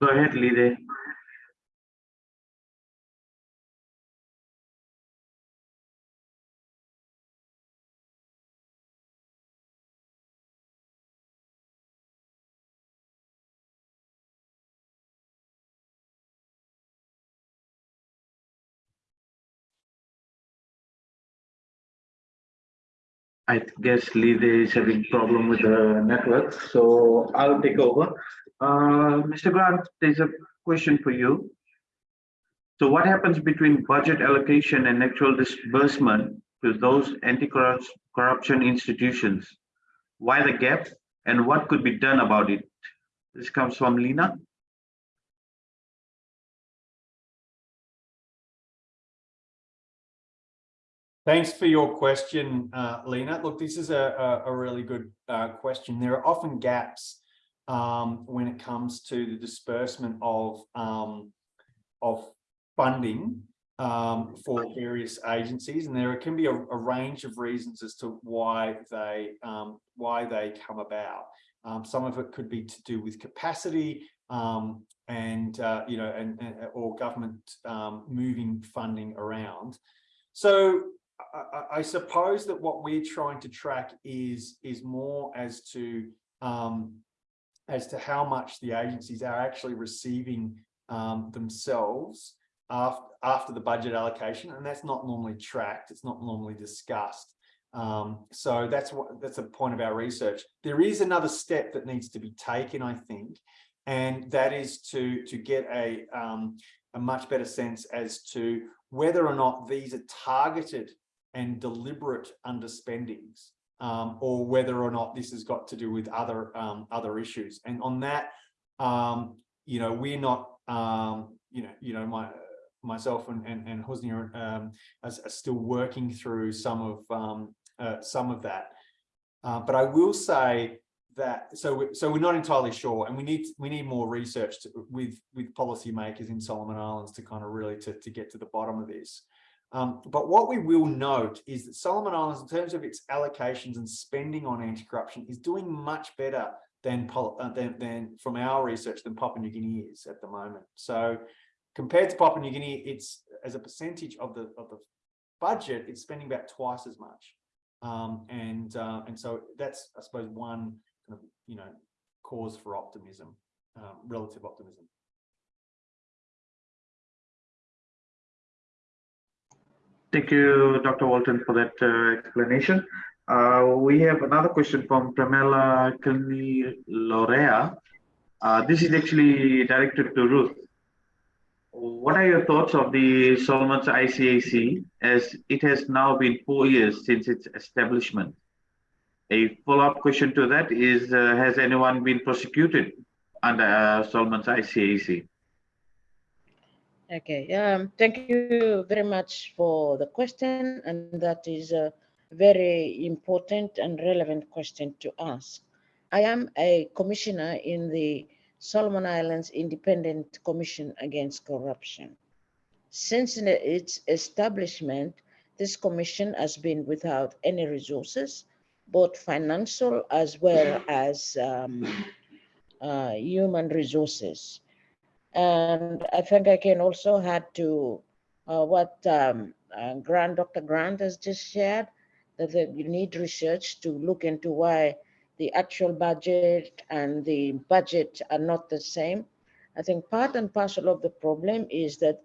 Go ahead, Lide. I guess Lide is having problem with the network, so I'll take over. Uh, Mr. Grant, there's a question for you. So what happens between budget allocation and actual disbursement to those anti-corruption institutions? Why the gap and what could be done about it? This comes from Lina. Thanks for your question, uh, Lena. Look, this is a, a, a really good uh, question. There are often gaps um, when it comes to the disbursement of, um, of funding um, for various agencies, and there can be a, a, range of reasons as to why they um, why they come about. Um, some of it could be to do with capacity, um, and uh, you know, and, and or government moving funding around. So I, I, suppose that what we're trying to track is is more as to um, as to how much the agencies are actually receiving um, themselves after after the budget allocation, and that's not normally tracked. It's not normally discussed. Um, so that's what that's a point of our research. There is another step that needs to be taken, I think, and that is to to get a um, a much better sense as to whether or not these are targeted and deliberate underspendings, um, or whether or not this has got to do with other um, other issues. And on that, um, you know, we're not, um, you know, you know, my myself and and, and Hosni are, um, are, are, still working through some of um, uh, some of that. Uh, but I will say that so we, so we're not entirely sure, and we need we need more research to, with with policymakers in Solomon Islands to kind of really to to get to the bottom of this. Um, but what we will note is that Solomon Islands, in terms of its allocations and spending on anti-corruption, is doing much better than, uh, than, than, from our research than Papua New Guinea is at the moment. So compared to Papua New Guinea, it's as a percentage of the of the budget, it's spending about twice as much. Um, and uh, and so that's, I suppose, one kind of you know cause for optimism, um, relative optimism. Thank you, Dr. Walton, for that uh, explanation. Uh, we have another question from Pramela Kilni Lorea. Uh, this is actually directed to Ruth. What are your thoughts of the Solomon's ICAC as it has now been four years since its establishment? A follow-up question to that is, uh, has anyone been prosecuted under uh, Solomon's ICAC? Okay, um, thank you very much for the question, and that is a very important and relevant question to ask. I am a commissioner in the Solomon Islands Independent Commission Against Corruption. Since its establishment, this commission has been without any resources, both financial as well as um, uh, human resources. And I think I can also add to uh, what um, uh, Grant, Dr. Grant has just shared, that you need research to look into why the actual budget and the budget are not the same. I think part and parcel of the problem is that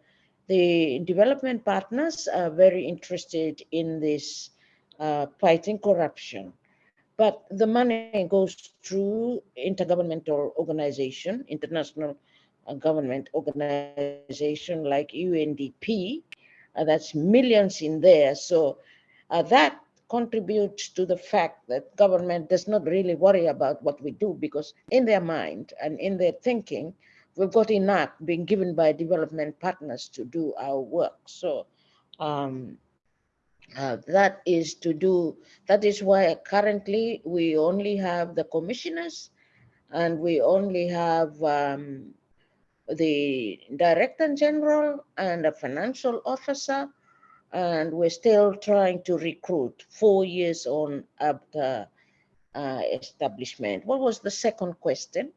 the development partners are very interested in this uh, fighting corruption. But the money goes through intergovernmental organization, international a government organization like UNDP, uh, that's millions in there. So uh, that contributes to the fact that government does not really worry about what we do because in their mind and in their thinking, we've got enough being given by development partners to do our work. So um, uh, that is to do, that is why currently we only have the commissioners and we only have um, the director general and a financial officer, and we're still trying to recruit four years on after uh, establishment. What was the second question?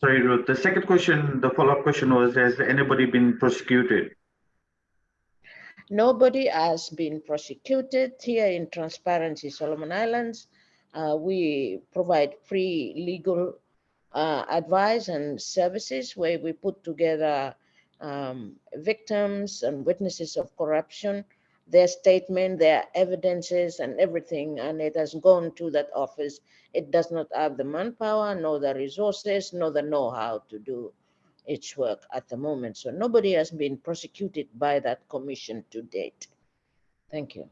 Sorry, Ruth. The second question, the follow-up question was, has anybody been prosecuted? Nobody has been prosecuted here in Transparency Solomon Islands. Uh, we provide free legal uh, advice and services where we put together um, victims and witnesses of corruption, their statement, their evidences and everything, and it has gone to that office. It does not have the manpower, nor the resources, nor the know-how to do its work at the moment. So nobody has been prosecuted by that commission to date. Thank you.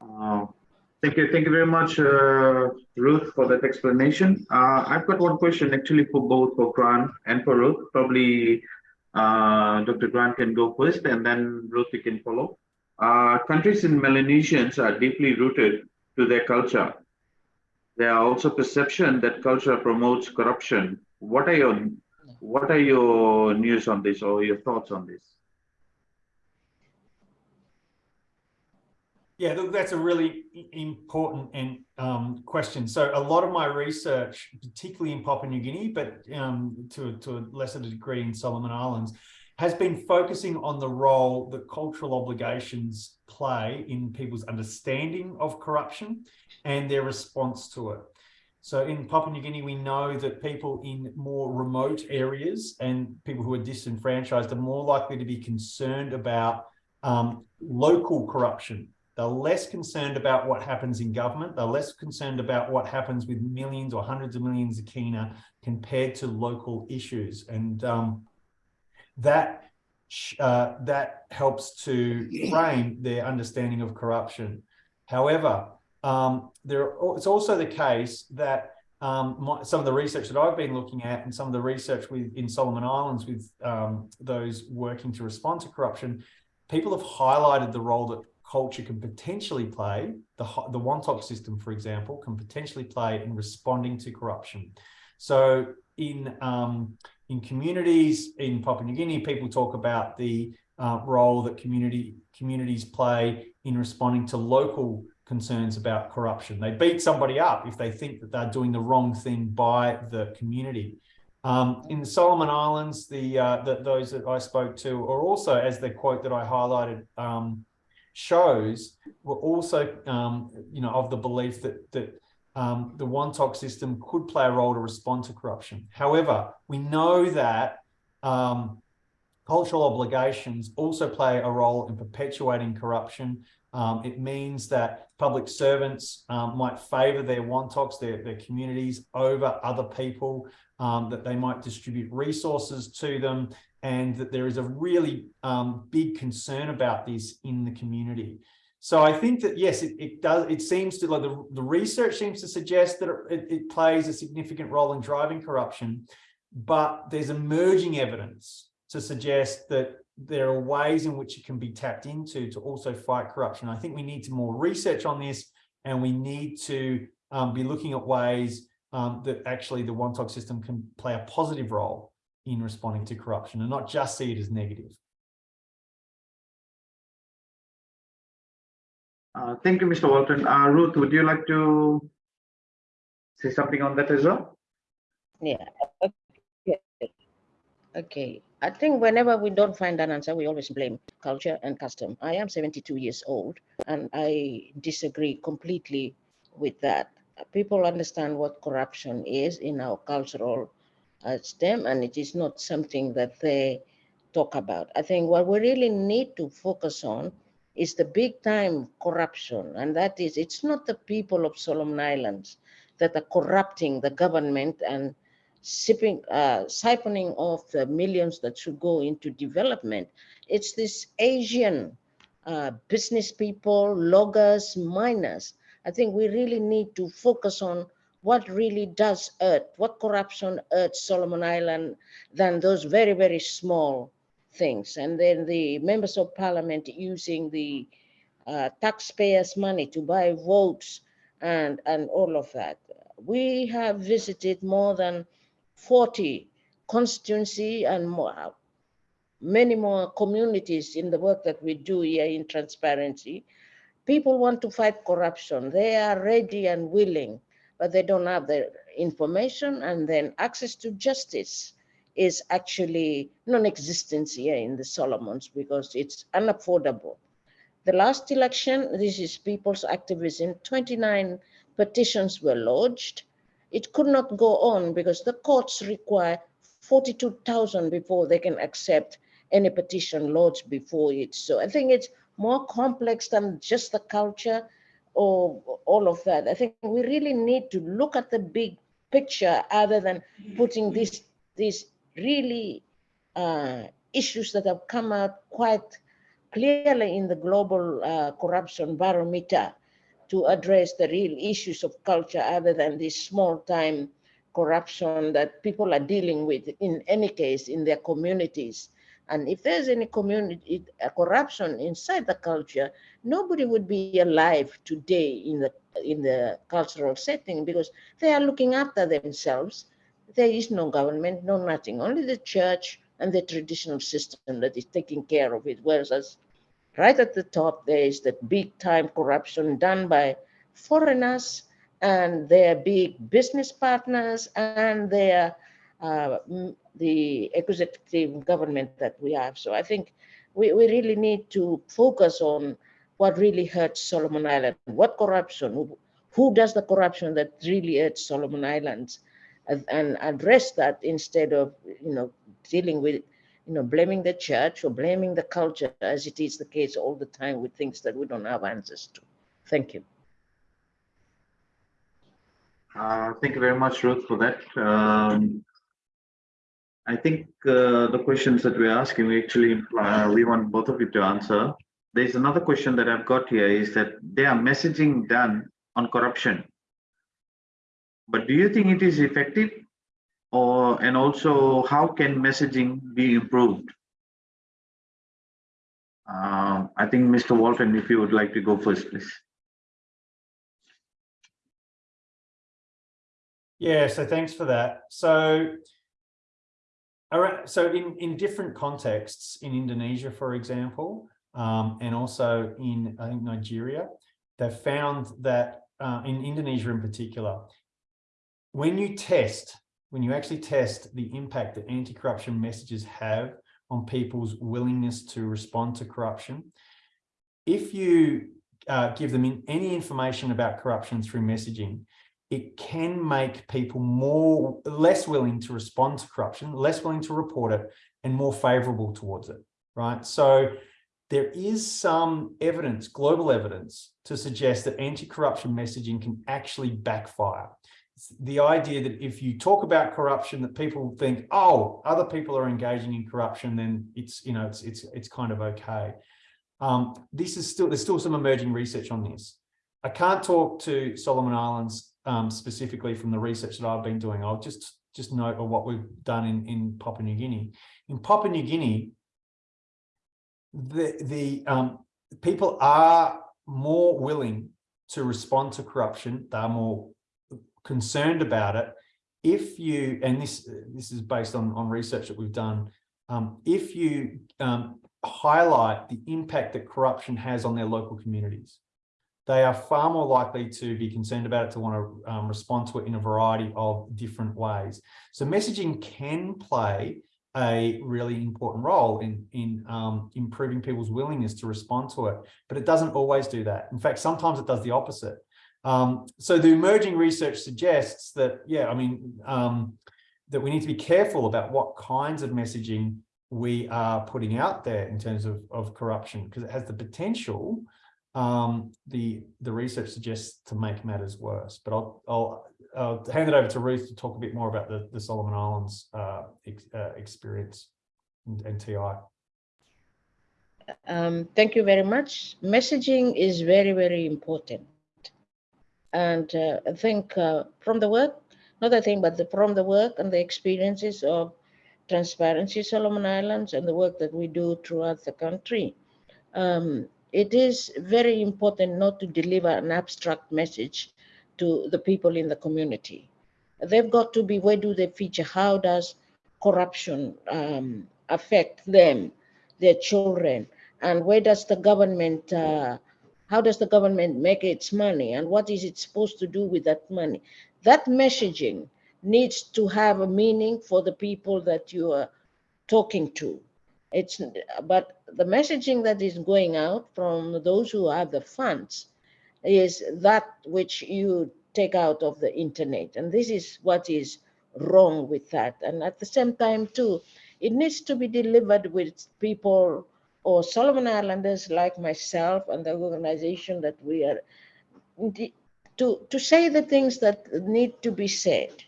Uh, Thank you. Thank you very much, uh, Ruth, for that explanation. Uh, I've got one question actually for both for Grant and for Ruth. Probably uh, Dr. Grant can go first and then Ruth, you can follow. Uh, countries in Melanesians are deeply rooted to their culture. There are also perception that culture promotes corruption. What are your what are your news on this or your thoughts on this? Yeah, look, that's a really important and um, question. So a lot of my research, particularly in Papua New Guinea, but um, to, to a lesser degree in Solomon Islands, has been focusing on the role that cultural obligations play in people's understanding of corruption and their response to it. So in Papua New Guinea, we know that people in more remote areas and people who are disenfranchised are more likely to be concerned about um, local corruption they're less concerned about what happens in government. They're less concerned about what happens with millions or hundreds of millions of kina compared to local issues. And um, that uh, that helps to frame their understanding of corruption. However, um, there it's also the case that um, my, some of the research that I've been looking at and some of the research with in Solomon Islands with um, those working to respond to corruption, people have highlighted the role that culture can potentially play, the, the Wantok system, for example, can potentially play in responding to corruption. So in, um, in communities in Papua New Guinea, people talk about the uh, role that community communities play in responding to local concerns about corruption. They beat somebody up if they think that they're doing the wrong thing by the community. Um, in the Solomon Islands, the, uh, the, those that I spoke to are also, as the quote that I highlighted, um, shows were also, um, you know, of the belief that that um, the Wantok system could play a role to respond to corruption. However, we know that um, cultural obligations also play a role in perpetuating corruption. Um, it means that public servants um, might favour their Wantoks, their, their communities, over other people, um, that they might distribute resources to them, and that there is a really um, big concern about this in the community. So I think that, yes, it, it does, it seems to, like the, the research seems to suggest that it, it plays a significant role in driving corruption, but there's emerging evidence to suggest that there are ways in which it can be tapped into to also fight corruption. I think we need to more research on this and we need to um, be looking at ways um, that actually the Wantok system can play a positive role in responding to corruption and not just see it as negative. Uh, thank you, Mr. Walton. Uh, Ruth, would you like to say something on that as well? Yeah. Okay. okay. I think whenever we don't find an answer, we always blame culture and custom. I am 72 years old and I disagree completely with that. People understand what corruption is in our cultural as them, and it is not something that they talk about. I think what we really need to focus on is the big time corruption, and that is it's not the people of Solomon Islands that are corrupting the government and sipping, uh, siphoning off the millions that should go into development. It's this Asian uh, business people, loggers, miners. I think we really need to focus on what really does hurt, what corruption hurts Solomon Island than those very, very small things. And then the members of parliament using the uh, taxpayers' money to buy votes and, and all of that. We have visited more than 40 constituency and more, many more communities in the work that we do here in transparency. People want to fight corruption. They are ready and willing but they don't have the information and then access to justice is actually non-existence here in the Solomons because it's unaffordable. The last election, this is people's activism, 29 petitions were lodged. It could not go on because the courts require 42,000 before they can accept any petition lodged before it. So I think it's more complex than just the culture or all of that. I think we really need to look at the big picture other than putting these these really uh, issues that have come out quite clearly in the global uh, corruption barometer to address the real issues of culture other than this small time corruption that people are dealing with in any case in their communities. And if there's any community uh, corruption inside the culture, nobody would be alive today in the in the cultural setting because they are looking after themselves. There is no government, no nothing, only the church and the traditional system that is taking care of it. Whereas right at the top, there is that big time corruption done by foreigners and their big business partners and their uh, the executive government that we have. So I think we, we really need to focus on what really hurts Solomon Island, what corruption, who, who does the corruption that really hurts Solomon Islands and, address that instead of, you know, dealing with, you know, blaming the church or blaming the culture as it is the case all the time with things that we don't have answers to. Thank you. Uh, thank you very much, Ruth, for that. Um, I think uh, the questions that we're asking, we actually uh, we want both of you to answer. There's another question that I've got here is that there are messaging done on corruption. But do you think it is effective? Or and also how can messaging be improved? Uh, I think Mr. Walton, if you would like to go first, please. Yeah, so thanks for that. So, so in, in different contexts, in Indonesia, for example, um, and also in, I think, Nigeria, they've found that uh, in Indonesia in particular, when you test, when you actually test the impact that anti-corruption messages have on people's willingness to respond to corruption, if you uh, give them in any information about corruption through messaging, it can make people more less willing to respond to corruption, less willing to report it, and more favorable towards it, right? So there is some evidence, global evidence, to suggest that anti-corruption messaging can actually backfire. The idea that if you talk about corruption, that people think, oh, other people are engaging in corruption, then it's, you know, it's, it's, it's kind of okay. Um, this is still, there's still some emerging research on this. I can't talk to Solomon Islands um, specifically from the research that I've been doing. I'll just, just note of what we've done in, in Papua New Guinea. In Papua New Guinea, the, the um, people are more willing to respond to corruption. They're more concerned about it. If you, and this, this is based on, on research that we've done, um, if you um, highlight the impact that corruption has on their local communities, they are far more likely to be concerned about it, to want to um, respond to it in a variety of different ways. So messaging can play a really important role in, in um, improving people's willingness to respond to it, but it doesn't always do that. In fact, sometimes it does the opposite. Um, so the emerging research suggests that, yeah, I mean, um, that we need to be careful about what kinds of messaging we are putting out there in terms of, of corruption, because it has the potential um, the the research suggests to make matters worse. But I'll I'll, I'll hand it over to Ruth to talk a bit more about the the Solomon Islands uh, ex, uh, experience and, and TI. Um, thank you very much. Messaging is very very important, and uh, I think uh, from the work, not a thing, but the, from the work and the experiences of Transparency Solomon Islands and the work that we do throughout the country. Um, it is very important not to deliver an abstract message to the people in the community. They've got to be, where do they feature? How does corruption um, affect them, their children? And where does the government, uh, how does the government make its money? And what is it supposed to do with that money? That messaging needs to have a meaning for the people that you are talking to. It's, but the messaging that is going out from those who have the funds is that which you take out of the internet. And this is what is wrong with that. And at the same time, too, it needs to be delivered with people or Solomon Islanders like myself and the organization that we are to, to say the things that need to be said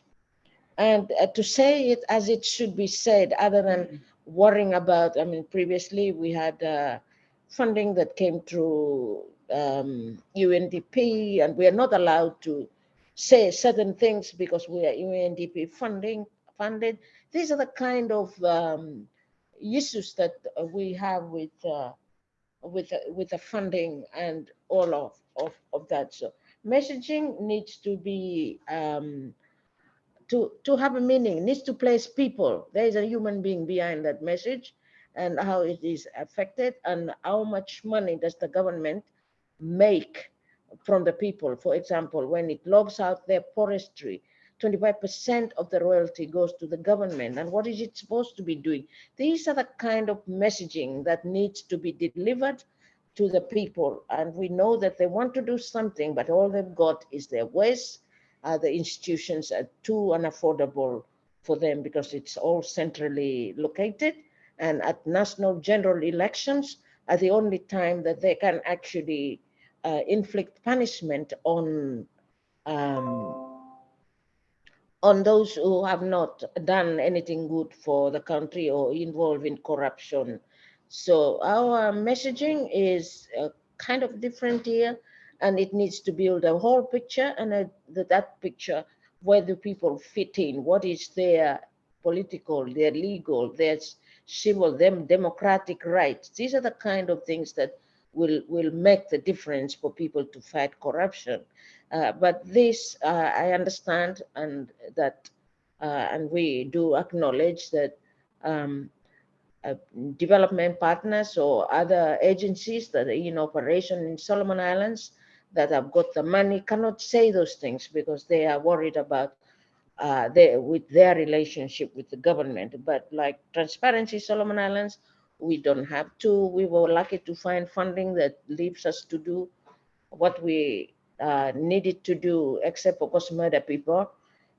and uh, to say it as it should be said other than worrying about, I mean, previously we had uh, funding that came through um, UNDP and we are not allowed to say certain things because we are UNDP funding funded. These are the kind of um, issues that we have with uh, with uh, with the funding and all of, of of that. So messaging needs to be um, to to have a meaning. Needs to place people. There is a human being behind that message, and how it is affected, and how much money does the government make from the people. For example, when it logs out their forestry, 25% of the royalty goes to the government. And what is it supposed to be doing? These are the kind of messaging that needs to be delivered to the people. And we know that they want to do something, but all they've got is their waste. Uh, the institutions are too unaffordable for them because it's all centrally located. And at national general elections are the only time that they can actually uh, inflict punishment on um, on those who have not done anything good for the country or involved in corruption. So our messaging is uh, kind of different here, and it needs to build a whole picture, and a, that, picture, where do people fit in? What is their political, their legal, their civil, them democratic rights? These are the kind of things that will will make the difference for people to fight corruption. Uh, but this uh, I understand and that uh, and we do acknowledge that um, uh, development partners or other agencies that are in operation in Solomon Islands that have got the money cannot say those things because they are worried about uh, their, with their relationship with the government. But like Transparency Solomon Islands, we don't have to. We were lucky to find funding that leaves us to do what we uh, needed to do, except for course murder people.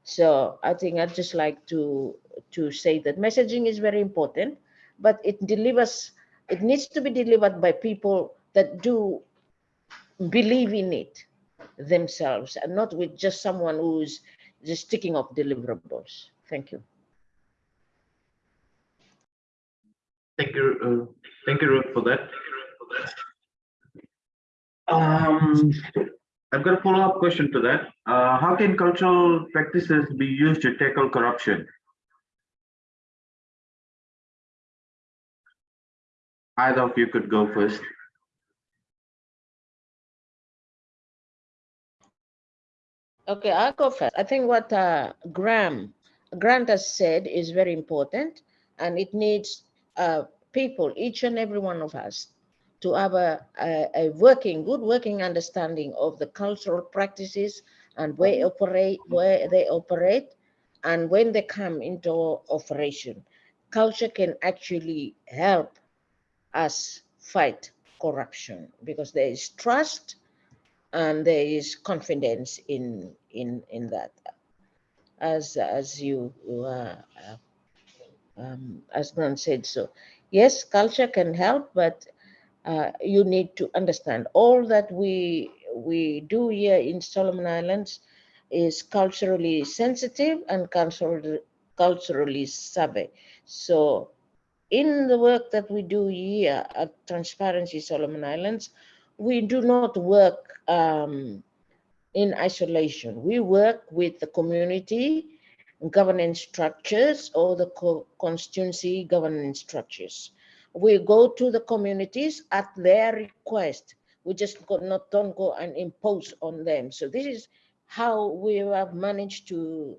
So I think I'd just like to to say that messaging is very important, but it delivers. It needs to be delivered by people that do believe in it themselves, and not with just someone who's just sticking off deliverables. Thank you. Thank you, uh, thank you, Ruth, for that. Um, I've got a follow-up question to that. Uh, how can cultural practices be used to tackle corruption? Either of you could go first. Okay, I'll go first. I think what uh, Graham Grant has said is very important, and it needs uh, people, each and every one of us, to have a, a, a, working, good working understanding of the cultural practices and where operate, where they operate, and when they come into operation. Culture can actually help us fight corruption because there is trust and there is confidence in in in that. As as you uh, um, as Grant said so. Yes, culture can help, but uh, you need to understand all that we we do here in Solomon Islands is culturally sensitive and culturally culturally savvy. So in the work that we do here at Transparency Solomon Islands, we do not work um, in isolation. We work with the community governance structures or the co constituency governance structures. We go to the communities at their request. We just go, not don't go and impose on them. So this is how we have managed to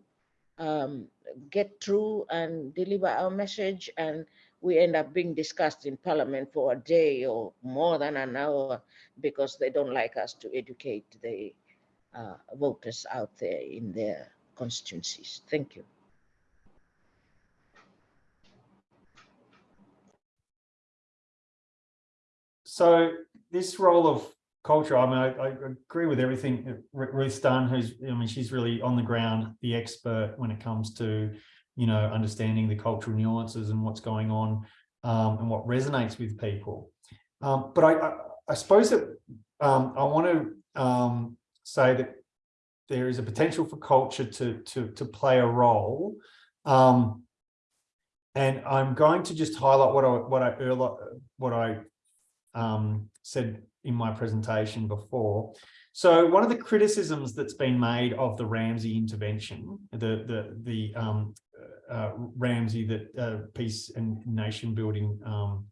um, get through and deliver our message and we end up being discussed in parliament for a day or more than an hour because they don't like us to educate the uh, voters out there in their constituencies. Thank you. So this role of culture, I mean, I, I agree with everything that Ru- Ruth's done, who's, I mean, she's really on the ground, the expert when it comes to, you know, understanding the cultural nuances and what's going on um, and what resonates with people. Um, but I, I, I suppose that um, I want to um, say that there is a potential for culture to, to, to play a role. Um, and I'm going to just highlight what I, what I, what I um, said in my presentation before. So one of the criticisms that's been made of the RAMSI intervention, the the the um, uh, RAMSI that uh, peace and nation building um,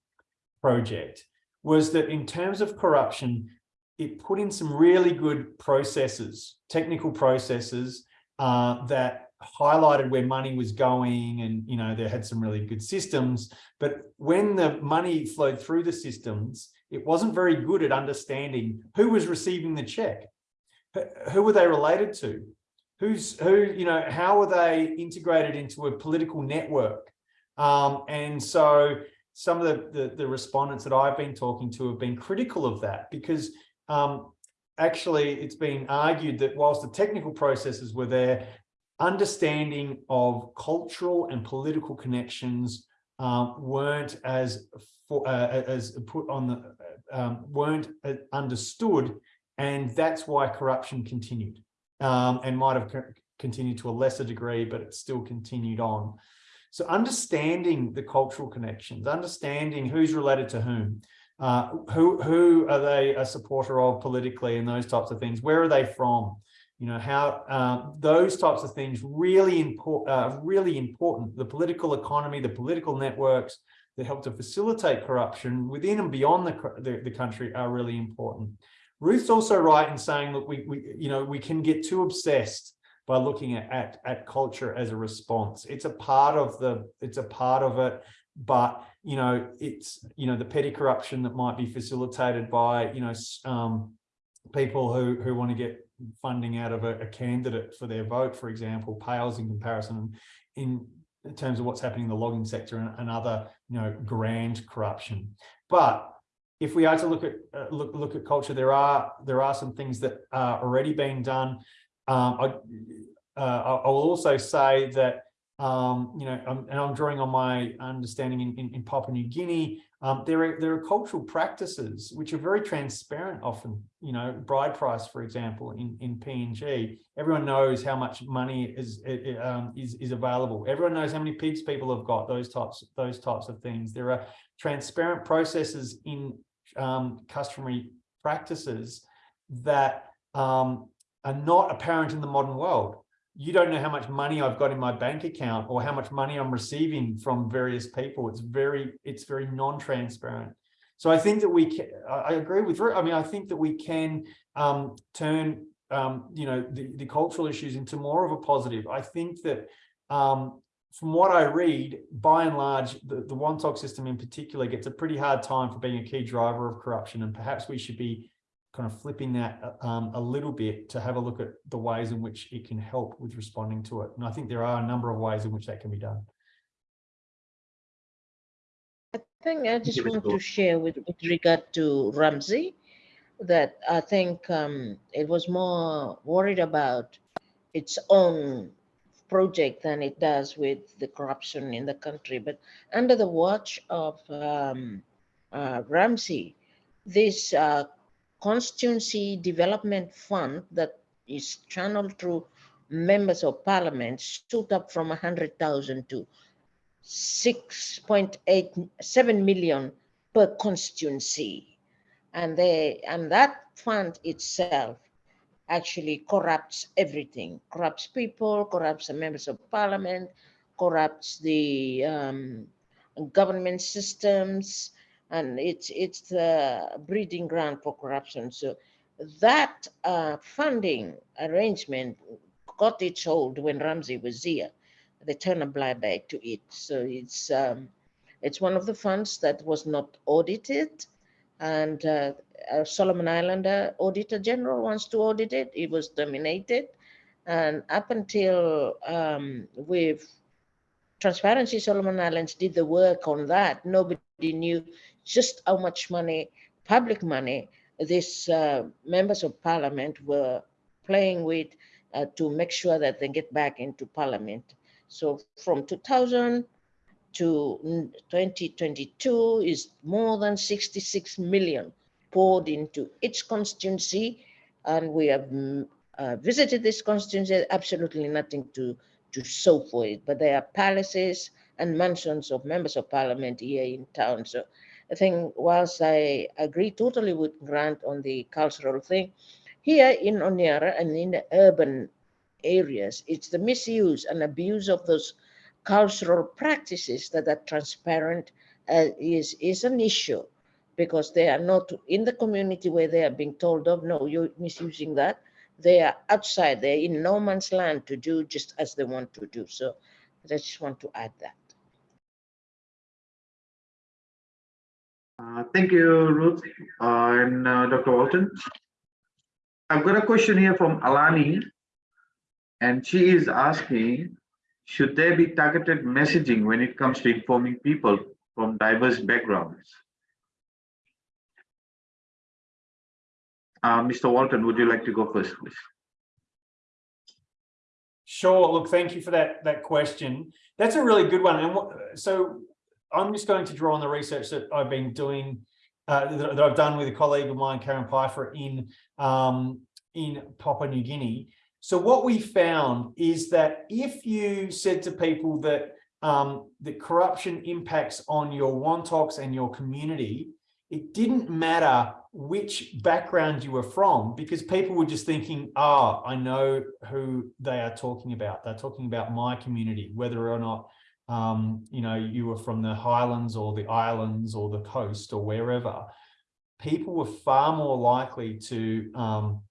project, was that in terms of corruption, it put in some really good processes, technical processes uh, that highlighted where money was going and you know they had some really good systems but when the money flowed through the systems it wasn't very good at understanding who was receiving the check Who- were they related to? Who's who you know how were they integrated into a political network? Um, and so some of the, the the respondents that i've been talking to have been critical of that because um, actually it's been argued that whilst the technical processes were there understanding of cultural and political connections um, weren't as for, uh, as put on the um, weren't uh, understood, and that's why corruption continued um, and might have continued to a lesser degree, but it still continued on. So understanding the cultural connections, understanding who's related to whom, uh, who who are they a supporter of politically, and those types of things. Where are they from? you know how um, those types of things really important uh, really important the political economy the political networks that help to facilitate corruption within and beyond the, the, the country are really important. Ruth's also right in saying that we, we you know we can get too obsessed by looking at, at at culture as a response. It's a part of the it's a part of it but you know it's you know the petty corruption that might be facilitated by you know um, people who who want to get funding out of a, a candidate for their vote, for example, pales in comparison in terms of what's happening in the logging sector and, and other, you know, grand corruption. But if we are to look at uh, look look at culture, there are there are some things that are already being done. Um, I, uh, I I will also say that um, you know, and I'm drawing on my understanding in, in, in Papua New Guinea. Um, there are there are cultural practices which are very transparent. Often, you know, bride price, for example, in in PNG, everyone knows how much money is um, is is available. Everyone knows how many pigs people have got. Those types those types of things. There are transparent processes in um, customary practices that um, are not apparent in the modern world you don't know how much money I've got in my bank account or how much money I'm receiving from various people. It's very, it's very non-transparent. So I think that we can, I agree with, I mean, I think that we can um, turn, um, you know, the, the cultural issues into more of a positive. I think that um, from what I read, by and large, the, the wantok system in particular gets a pretty hard time for being a key driver of corruption. And perhaps we should be kind of flipping that um, a little bit to have a look at the ways in which it can help with responding to it. And I think there are a number of ways in which that can be done. I think I just want to share with, with regard to RAMSI that I think um, it was more worried about its own project than it does with the corruption in the country. But under the watch of um, uh, RAMSI, this uh, constituency development fund that is channeled through members of parliament stood up from 100,000 to 6.87 million per constituency. And they and that fund itself actually corrupts everything, corrupts people, corrupts the members of parliament, corrupts the um, government systems, and it's it's the breeding ground for corruption. So that uh, funding arrangement got its hold when RAMSI was here. They turned a blind eye to it. So it's um, it's one of the funds that was not audited, and uh, uh, Solomon Islander Auditor General wants to audit it. It was terminated, and up until um, with Transparency Solomon Islands did the work on that, nobody knew just how much money, public money, these uh, members of parliament were playing with uh, to make sure that they get back into parliament. So from 2000 to 2022 is more than 66 million poured into each constituency. And we have mm, uh, visited this constituency, absolutely nothing to, to show for it, but there are palaces and mansions of members of parliament here in town. So I think whilst I agree totally with Grant on the cultural thing, here in Honiara and in the urban areas, it's the misuse and abuse of those cultural practices that are transparent uh, is, is an issue because they are not in the community where they are being told of, no, you're misusing that. They are outside, they're in no man's land to do just as they want to do. So I just want to add that. Uh, thank you, Ruth uh, and uh, Dr. Walton. I've got a question here from Alani, and she is asking, should there be targeted messaging when it comes to informing people from diverse backgrounds? Uh, Mr. Walton, would you like to go first, please? Sure. Look, thank you for that that question. That's a really good one. And so I'm just going to draw on the research that I've been doing, uh, that, that, I've done with a colleague of mine, Caryn Peiffer, in um, in Papua New Guinea. So what we found is that if you said to people that um, that corruption impacts on your wantoks and your community, it didn't matter which background you were from because people were just thinking, ah, oh, I know who they are talking about. They're talking about my community, whether or not, um, you know, you were from the highlands or the islands or the coast or wherever. People were far more likely to, um,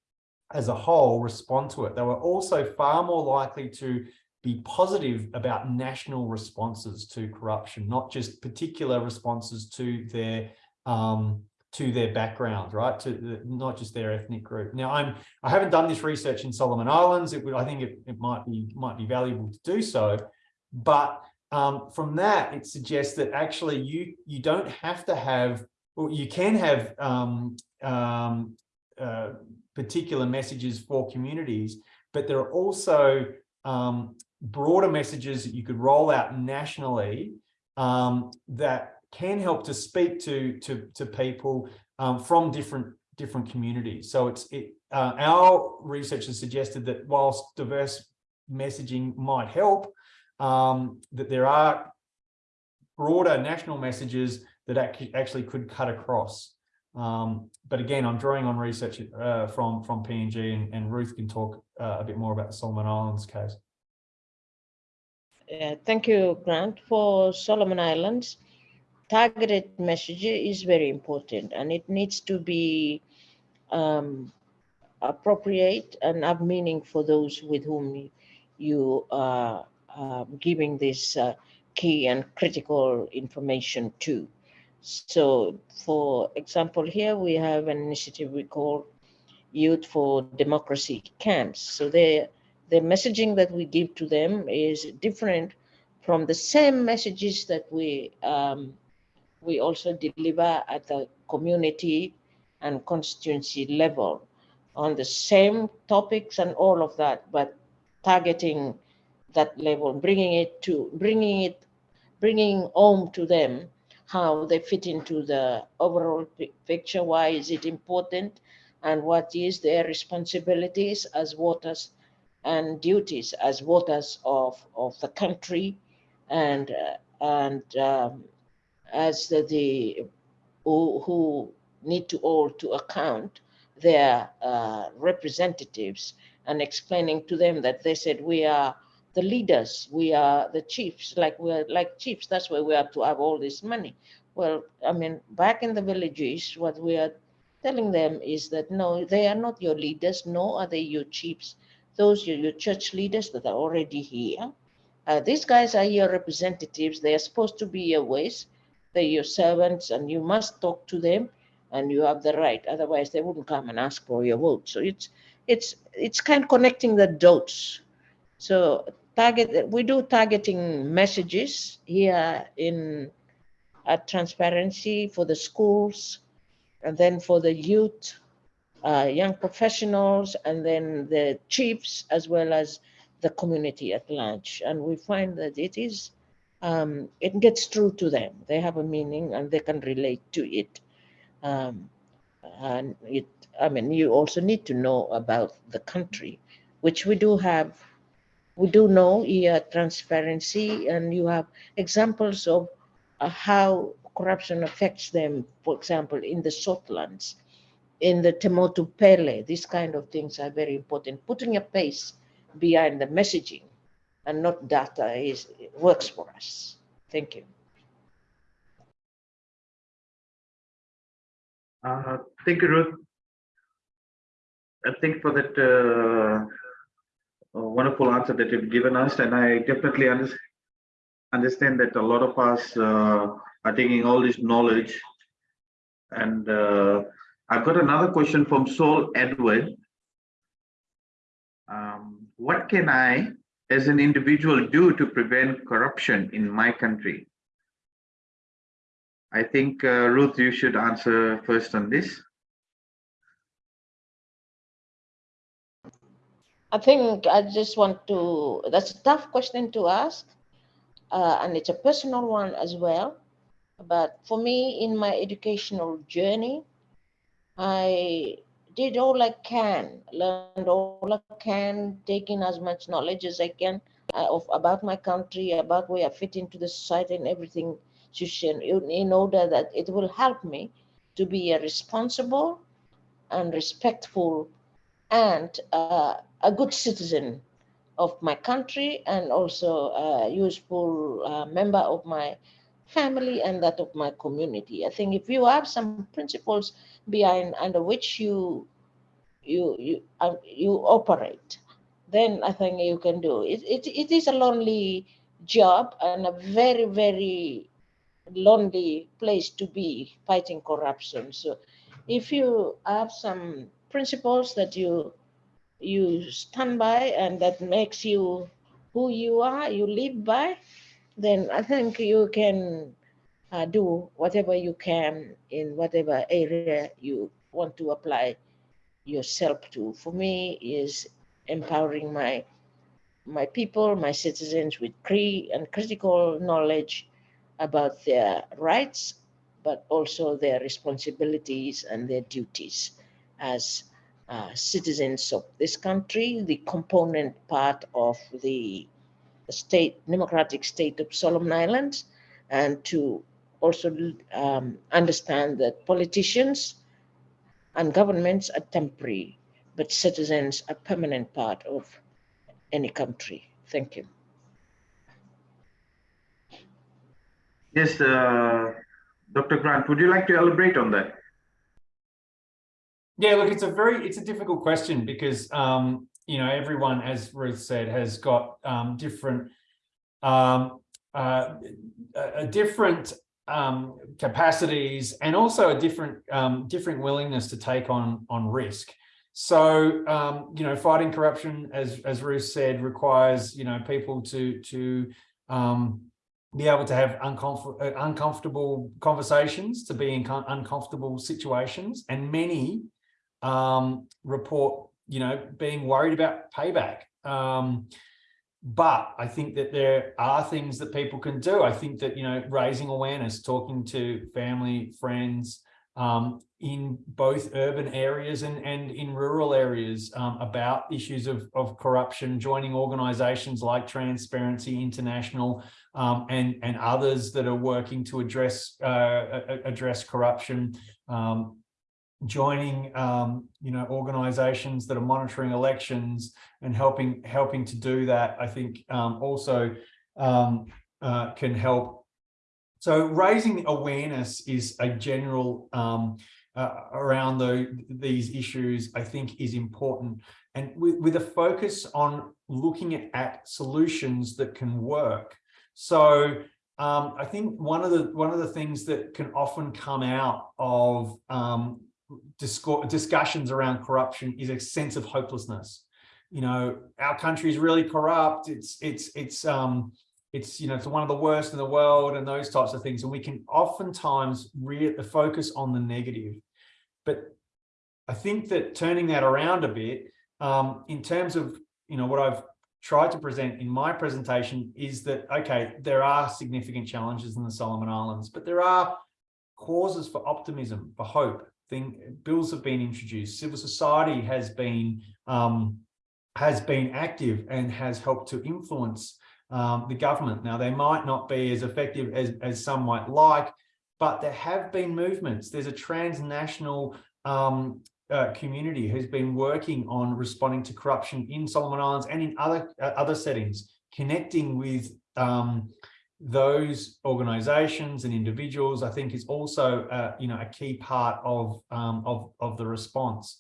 as a whole, respond to it. They were also far more likely to be positive about national responses to corruption, not just particular responses to their um, to their background, right? To the, not just their ethnic group. Now, I'm I haven't done this research in Solomon Islands. It would I think it, it might be might be valuable to do so, but um, from that it suggests that actually you you don't have to have well, you can have um, um, uh, particular messages for communities, but there are also um, broader messages that you could roll out nationally um, that can help to speak to to to people um, from different different communities. So it's it uh, our research has suggested that whilst diverse messaging might help, um, that there are broader national messages that actually could cut across. Um, but again, I'm drawing on research uh, from from PNG and, and Ruth can talk uh, a bit more about the Solomon Islands case. Uh, thank you, Grant. For Solomon Islands, targeted message is very important and it needs to be um, appropriate and have meaning for those with whom you are giving this uh, key and critical information to. So for example, here we have an initiative we call Youth for Democracy Camps. So the, the messaging that we give to them is different from the same messages that we um, we also deliver at the community and constituency level on the same topics and all of that, but targeting that level, bringing it to, bringing it, bringing home to them how they fit into the overall picture, why is it important, and what is their responsibilities as voters and duties as voters of, of the country and, uh, and um, as the, the who, who, need to hold to account their uh, representatives and explaining to them that they said we are the leaders, we are the chiefs, like we're like chiefs. That's why we have to have all this money. Well, I mean, back in the villages, what we are telling them is that no, they are not your leaders, nor are they your chiefs. Those are your church leaders that are already here. Uh, these guys are your representatives. They are supposed to be your ways they're your servants and you must talk to them and you have the right. Otherwise, they wouldn't come and ask for your vote. So it's it's it's kind of connecting the dots. So target we do targeting messages here in at transparency for the schools and then for the youth, uh, young professionals, and then the chiefs, as well as the community at large. And we find that it is, um, it gets through to them. They have a meaning and they can relate to it. Um, and it, I mean, you also need to know about the country, which we do have. We do know here transparency, and you have examples of uh, how corruption affects them. For example, in the Southlands, in the Temotu Pele, these kind of things are very important. Putting a face behind the messaging and not data is works for us. Thank you. Uh, thank you, Ruth. I think for that uh, wonderful answer that you've given us, and I definitely under understand that a lot of us uh, are taking all this knowledge. And uh, I've got another question from Saul Edward. Um, what can I, as an individual, do to prevent corruption in my country? I think, uh, Ruth, you should answer first on this. I think I just want to, that's a tough question to ask. Uh, and it's a personal one as well. But for me, in my educational journey, I did all I can, learned all I can, taking as much knowledge as I can uh, of about my country, about where I fit into the society and everything, in, in order that it will help me to be a responsible and respectful and uh, a good citizen of my country and also a useful uh, member of my family and that of my community. I think if you have some principles behind under which you you you uh, you operate, then I think you can do it. It it is a lonely job and a very very lonely place to be fighting corruption. So if you have some principles that you you stand by and that makes you who you are, you live by, then I think you can uh, do whatever you can in whatever area you want to apply yourself to. For me, is empowering my my people, my citizens with cre and critical knowledge about their rights, but also their responsibilities and their duties as uh, citizens of this country, the component part of the state, democratic state of Solomon Islands, and to also um, understand that politicians and governments are temporary, but citizens are permanent part of any country. Thank you. Yes, uh, Dr. Grant, would you like to elaborate on that? Yeah, look, it's a very, it's a difficult question because, um, you know, everyone, as Ruth said, has got um, different, um, uh, a different um, capacities and also a different, um, different willingness to take on, on risk. So, um, you know, fighting corruption, as, as Ruth said, requires, you know, people to, to, um, be able to have uncomfort uh, uncomfortable conversations, to be in uncomfortable situations, and many um, report, you know, being worried about payback. Um, but I think that there are things that people can do. I think that, you know, raising awareness, talking to family, friends, um, in both urban areas and, and in rural areas um, about issues of, of corruption, joining organizations like Transparency International um, and, and others that are working to address, uh, address corruption, um, joining, um, you know, organizations that are monitoring elections and helping, helping to do that, I think um, also uh, can help so raising awareness is a general um, uh, around the, these issues, I think is important. And with, with a focus on looking at, at solutions that can work. So um, I think one of the one of the things that can often come out of um, discussions around corruption is a sense of hopelessness. You know, our country is really corrupt. It's it's it's um, it's you know it's one of the worst in the world and those types of things and we can oftentimes really focus on the negative But I think that turning that around a bit, um, in terms of, you know, what I've tried to present in my presentation is that, okay, there are significant challenges in the Solomon Islands, but there are causes for optimism, for hope. Thing, bills have been introduced, civil society has been um, has been active and has helped to influence um, the government. Now, they might not be as effective as, as some might like, but there have been movements. There's a transnational um, uh, community who's been working on responding to corruption in Solomon Islands and in other uh, other settings, connecting with um, those organizations and individuals, I think is also, uh, you know, a key part of, um, of, of the response.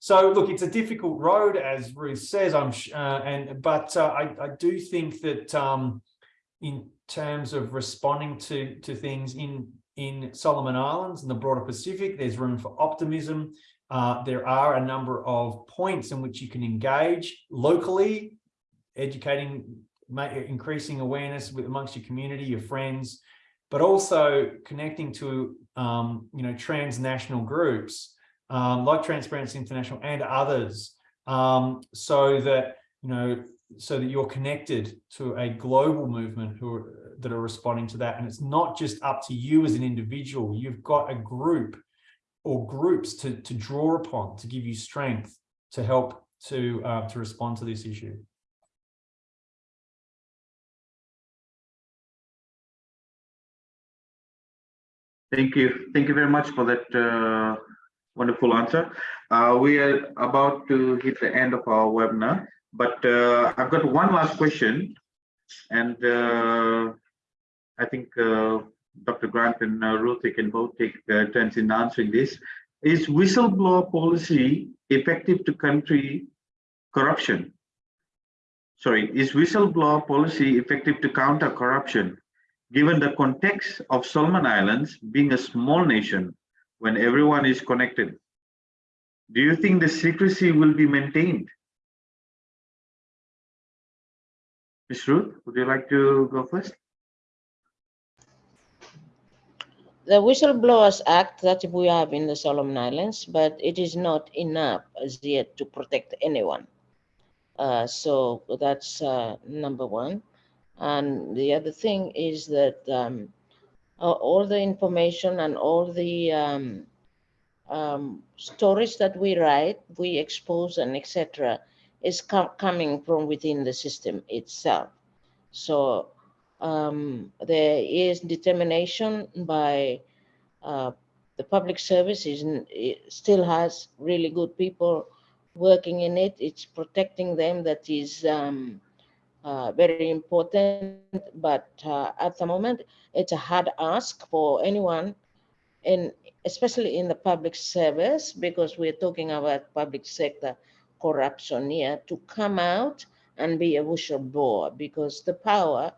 So look, it's a difficult road, as Ruth says, I'm uh, and but uh, I, I do think that um, in terms of responding to to things in in Solomon Islands and the broader Pacific, there's room for optimism. Uh, there are a number of points in which you can engage locally, educating increasing awareness with amongst your community, your friends, but also connecting to, um, you know, transnational groups um, like Transparency International and others, um, so that, you know, so that you're connected to a global movement who are, that are responding to that. And it's not just up to you as an individual. You've got a group or groups to, to draw upon to give you strength to help to, uh, to respond to this issue. Thank you. Thank you very much for that uh, wonderful answer. Uh, we are about to hit the end of our webinar, but uh, I've got one last question. And uh, I think uh, Dr. Grant and uh, Ruth, can both take turns in answering this. Is whistleblower policy effective to country corruption? Sorry, is whistleblower policy effective to counter corruption? Given the context of Solomon Islands being a small nation when everyone is connected? Do you think the secrecy will be maintained? Ms. Ruth, would you like to go first? The Whistleblowers Act that we have in the Solomon Islands, but it is not enough as yet to protect anyone. Uh, so that's uh, number one. And the other thing is that um, all the information and all the um, um, stories that we write, we expose and etc. is com coming from within the system itself. So um, there is determination by uh, the public service is it still has really good people working in it. It's protecting them that is um, uh, very important, but uh, at the moment, it's a hard ask for anyone, and especially in the public service, because we're talking about public sector corruption here, to come out and be a whistleblower, because the power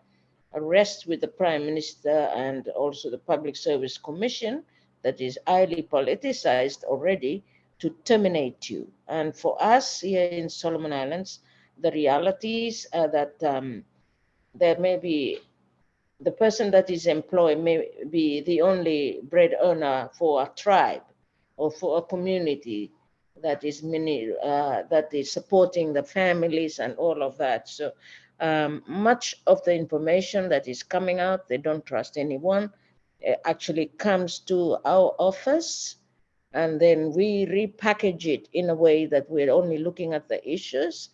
rests with the Prime Minister and also the Public Service Commission that is highly politicized already to terminate you. And for us here in Solomon Islands, the realities uh, that um, there may be the person that is employed may be the only bread earner for a tribe or for a community that is many uh, that is supporting the families and all of that. So um, much of the information that is coming out, they don't trust anyone. It actually comes to our office and then we repackage it in a way that we're only looking at the issues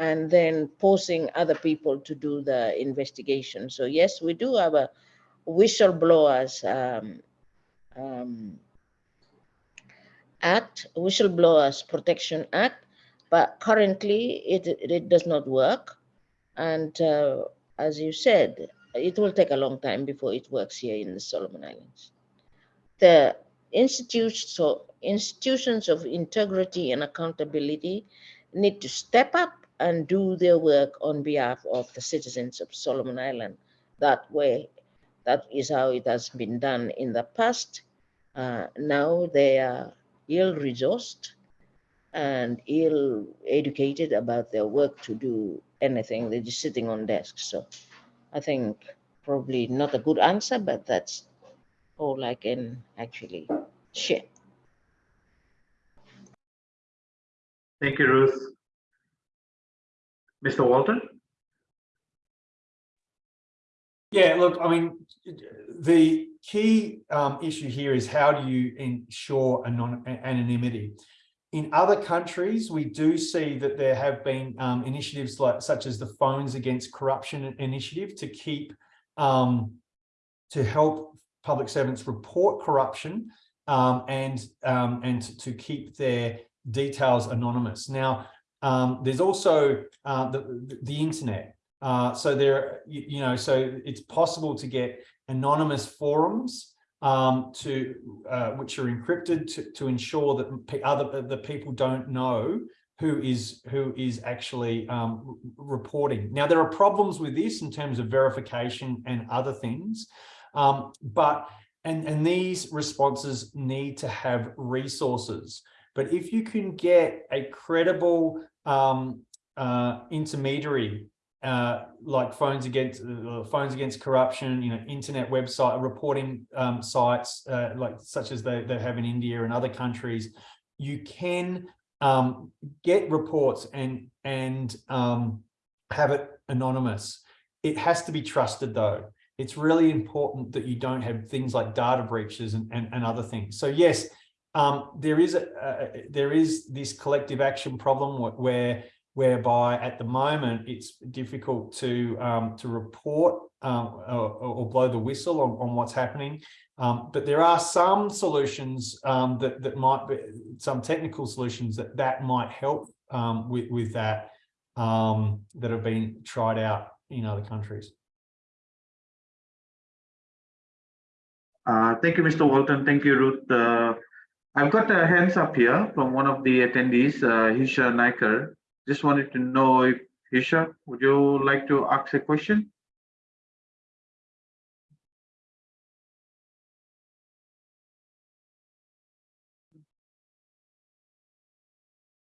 and then forcing other people to do the investigation. So yes, we do have a whistleblowers um, um, act, whistleblowers protection act, but currently it, it does not work. And uh, as you said, it will take a long time before it works here in the Solomon Islands. The institutions, so institutions of integrity and accountability need to step up and do their work on behalf of the citizens of Solomon Island. That way, that is how it has been done in the past. Uh, now they are ill-resourced and ill-educated about their work to do anything. They're just sitting on desks. So I think probably not a good answer, but that's all I can actually share. Thank you, Ruth. Mr. Walton? Yeah, look, I mean, the key um, issue here is how do you ensure anon anonymity? In other countries, we do see that there have been um, initiatives like such as the Phones Against Corruption initiative to keep um, to help public servants report corruption um, and um, and to keep their details anonymous. Now, um, there's also uh, the, the internet. Uh, so there, you, you, know, so it's possible to get anonymous forums um, to uh, which are encrypted to, to ensure that other the people don't know who is who is actually um, reporting. Now there are problems with this in terms of verification and other things, um, but and and these responses need to have resources. But if you can get a credible um, uh, intermediary uh, like phones against uh, phones against corruption, you know, internet website reporting um, sites uh, like such as they, they have in India and other countries, you can um, get reports and and um, have it anonymous. It has to be trusted though. It's really important that you don't have things like data breaches and, and, and other things. So yes, um, there is a, uh, there is this collective action problem where whereby at the moment it's difficult to um, to report um, or, or, blow the whistle on, on what's happening. Um, but there are some solutions um, that that might be some technical solutions that that might help um, with with that that have been tried out in other countries. Uh, thank you, Mr. Walton. Thank you, Ruth. Uh, I've got a hands up here from one of the attendees, uh, Hisha Naikar. Just wanted to know if Hisha, would you like to ask a question?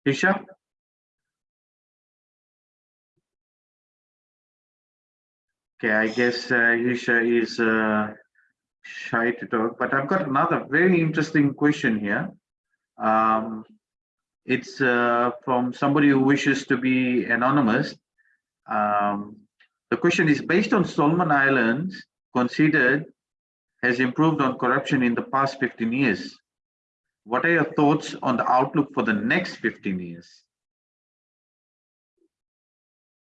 Hisha? Okay, I guess uh, Hisha is uh, shy to talk, but I've got another very interesting question here. Um, it's uh, from somebody who wishes to be anonymous. Um, the question is based on Solomon Islands considered has improved on corruption in the past 15 years. What are your thoughts on the outlook for the next 15 years?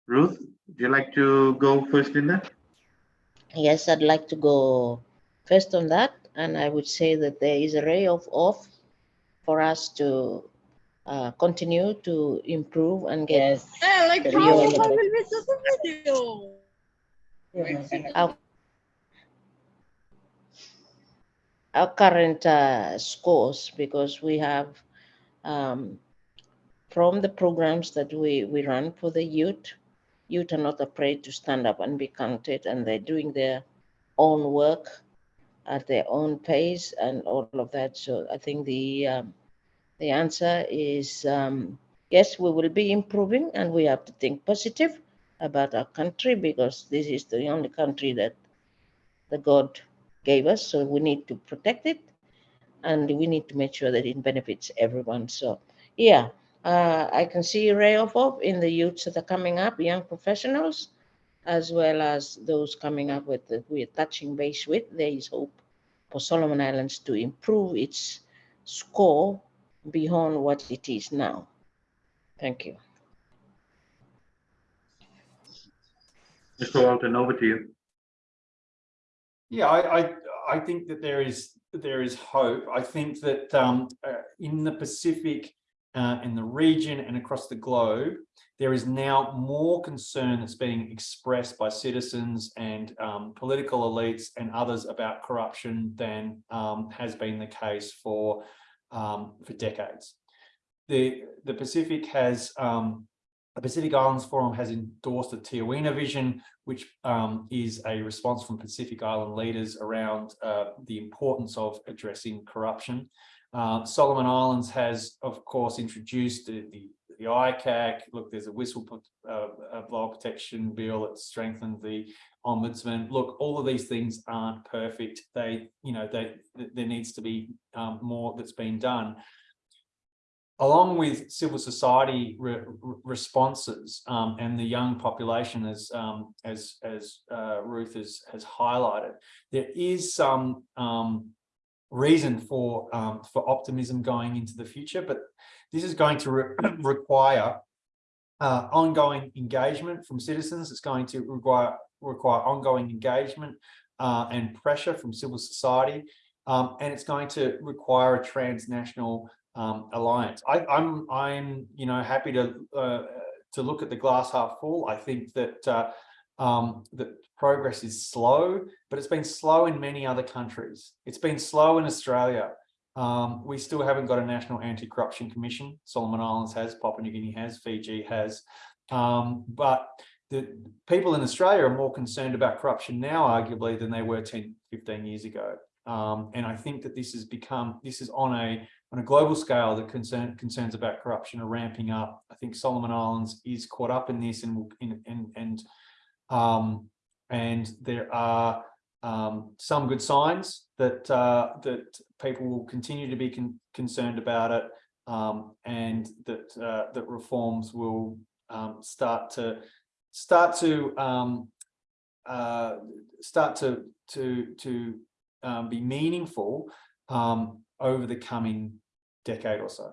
Ruth, would you like to go first in that? Yes, I'd like to go first on that. And I would say that there is a ray of hope for us to uh, continue to improve and get Yes. Eh, like how will we do the video? our, our current uh, scores because we have um, from the programs that we, we run for the youth, youth are not afraid to stand up and be counted and they're doing their own work at their own pace and all of that. So I think the um, the answer is um, yes, we will be improving and we have to think positive about our country because this is the only country that the God gave us. So we need to protect it and we need to make sure that it benefits everyone. So yeah, uh, I can see a ray of hope in the youths that are coming up, young professionals, as well as those coming up with that we're touching base with. There is hope for Solomon Islands to improve its score beyond what it is now. Thank you. Mr. Walton, over to you. Yeah, I, I, I think that there is there is hope. I think that um, uh, in the Pacific, uh, in the region and across the globe, there is now more concern that's being expressed by citizens and um, political elites and others about corruption than um, has been the case for um, for decades. The the Pacific has um, the Pacific Islands Forum has endorsed the Teieniwa vision, which um, is a response from Pacific Island leaders around uh, the importance of addressing corruption. Uh, Solomon Islands has, of course, introduced the, the, the ICAC. Look, there's a whistleblower uh, protection bill that strengthened the ombudsman. Look, all of these things aren't perfect. They, you know, they there needs to be um, more that's been done. along with civil society re- responses um, and the young population, as um, as as uh, Ruth has has highlighted, there is some um, reason for um, for optimism going into the future, but this is going to re- require uh, ongoing engagement from citizens. It's going to require require ongoing engagement uh, and pressure from civil society, um, and it's going to require a transnational um, alliance. I, I'm I'm you know happy to uh, to look at the glass half full. I think that uh, um, that progress is slow, but it's been slow in many other countries. It's been slow in Australia. Um, we still haven't got a national anti-corruption commission. Solomon Islands has, Papua New Guinea has, Fiji has, um, but the people in Australia are more concerned about corruption now, arguably, than they were 10, 15 years ago. Um, and I think that this has become, this is on a on a global scale, the concern, concerns about corruption are ramping up. I think Solomon Islands is caught up in this and in, and and um, and there are um, some good signs that uh, that people will continue to be con concerned about it um, and that uh, that reforms will um, start to start to um, uh, start to to to um, be meaningful um, over the coming decade or so.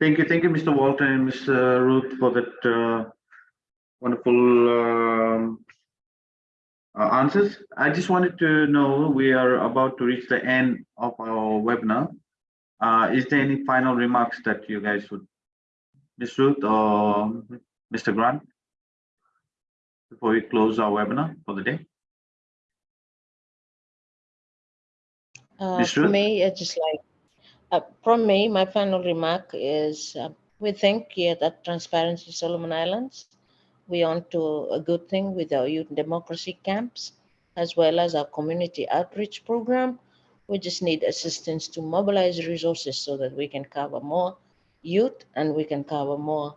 Thank you, thank you, Mr. Walton and Ms. Ruth for that uh, wonderful um, uh, answers. I just wanted to know, we are about to reach the end of our webinar. Uh, Is there any final remarks that you guys would, Ms. Ruth or Mr. Grant? Before we close our webinar for the day? Uh, Ms. for me, it's just like, uh, from me, my final remark is uh, we think here at Transparency Solomon Islands, we on to a good thing with our youth democracy camps, as well as our community outreach program. We just need assistance to mobilize resources so that we can cover more youth and we can cover more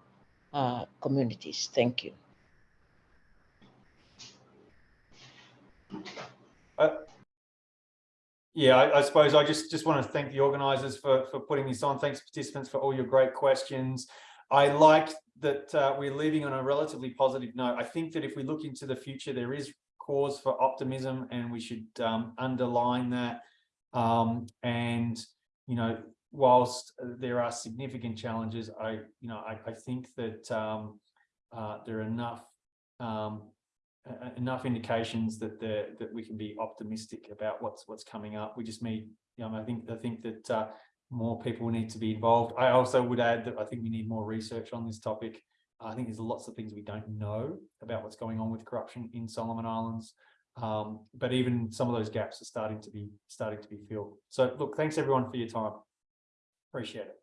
uh, communities. Thank you. Yeah, I, I suppose I just just want to thank the organisers for for putting this on. Thanks participants for all your great questions. I like that uh, we're leaving on a relatively positive note. I think that if we look into the future, there is cause for optimism, and we should um, underline that. Um, and you know, whilst there are significant challenges, I you know I, I think that um, uh, there are enough um, uh, enough indications that the that we can be optimistic about what's what's coming up. We just need, you know, I think I think that uh, more people need to be involved. I also would add that I think we need more research on this topic. I think there's lots of things we don't know about what's going on with corruption in Solomon Islands. Um, but even some of those gaps are starting to be starting to be filled. So look, thanks everyone for your time. Appreciate it.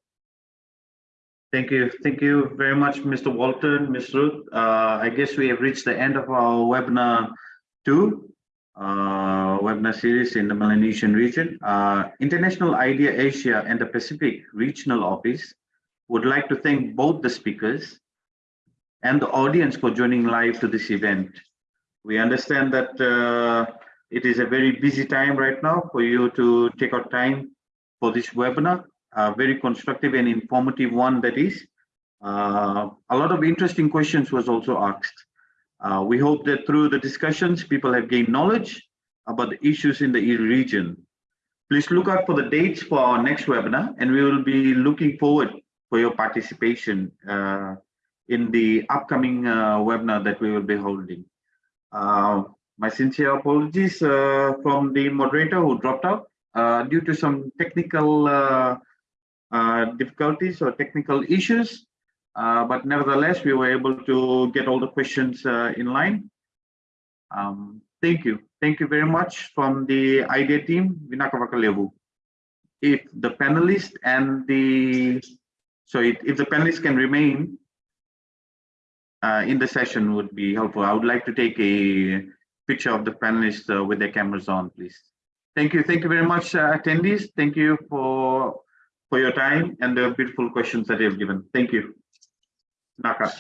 Thank you. Thank you very much, Mr. Walton, Ms. Ruth. Uh, I guess we have reached the end of our webinar two, uh, webinar series in the Melanesian region. Uh, International IDEA Asia and the Pacific Regional Office would like to thank both the speakers and the audience for joining live to this event. We understand that uh, it is a very busy time right now for you to take out time for this webinar a very constructive and informative one that is. Uh, a lot of interesting questions was also asked. Uh, we hope that through the discussions, people have gained knowledge about the issues in the region. Please look out for the dates for our next webinar, and we will be looking forward for your participation uh, in the upcoming uh, webinar that we will be holding. Uh, my sincere apologies uh, from the moderator who dropped out due to some technical uh, difficulties or technical issues, uh, but nevertheless, we were able to get all the questions uh, in line. Um, thank you. Thank you very much from the IDEA team, Vinakavakalevu. If the panelists and the, so if, the panelists can remain uh, in the session would be helpful. I would like to take a picture of the panelists uh, with their cameras on, please. Thank you. Thank you very much, attendees. Thank you for for your time and the beautiful questions that you have given. Thank you. Naka.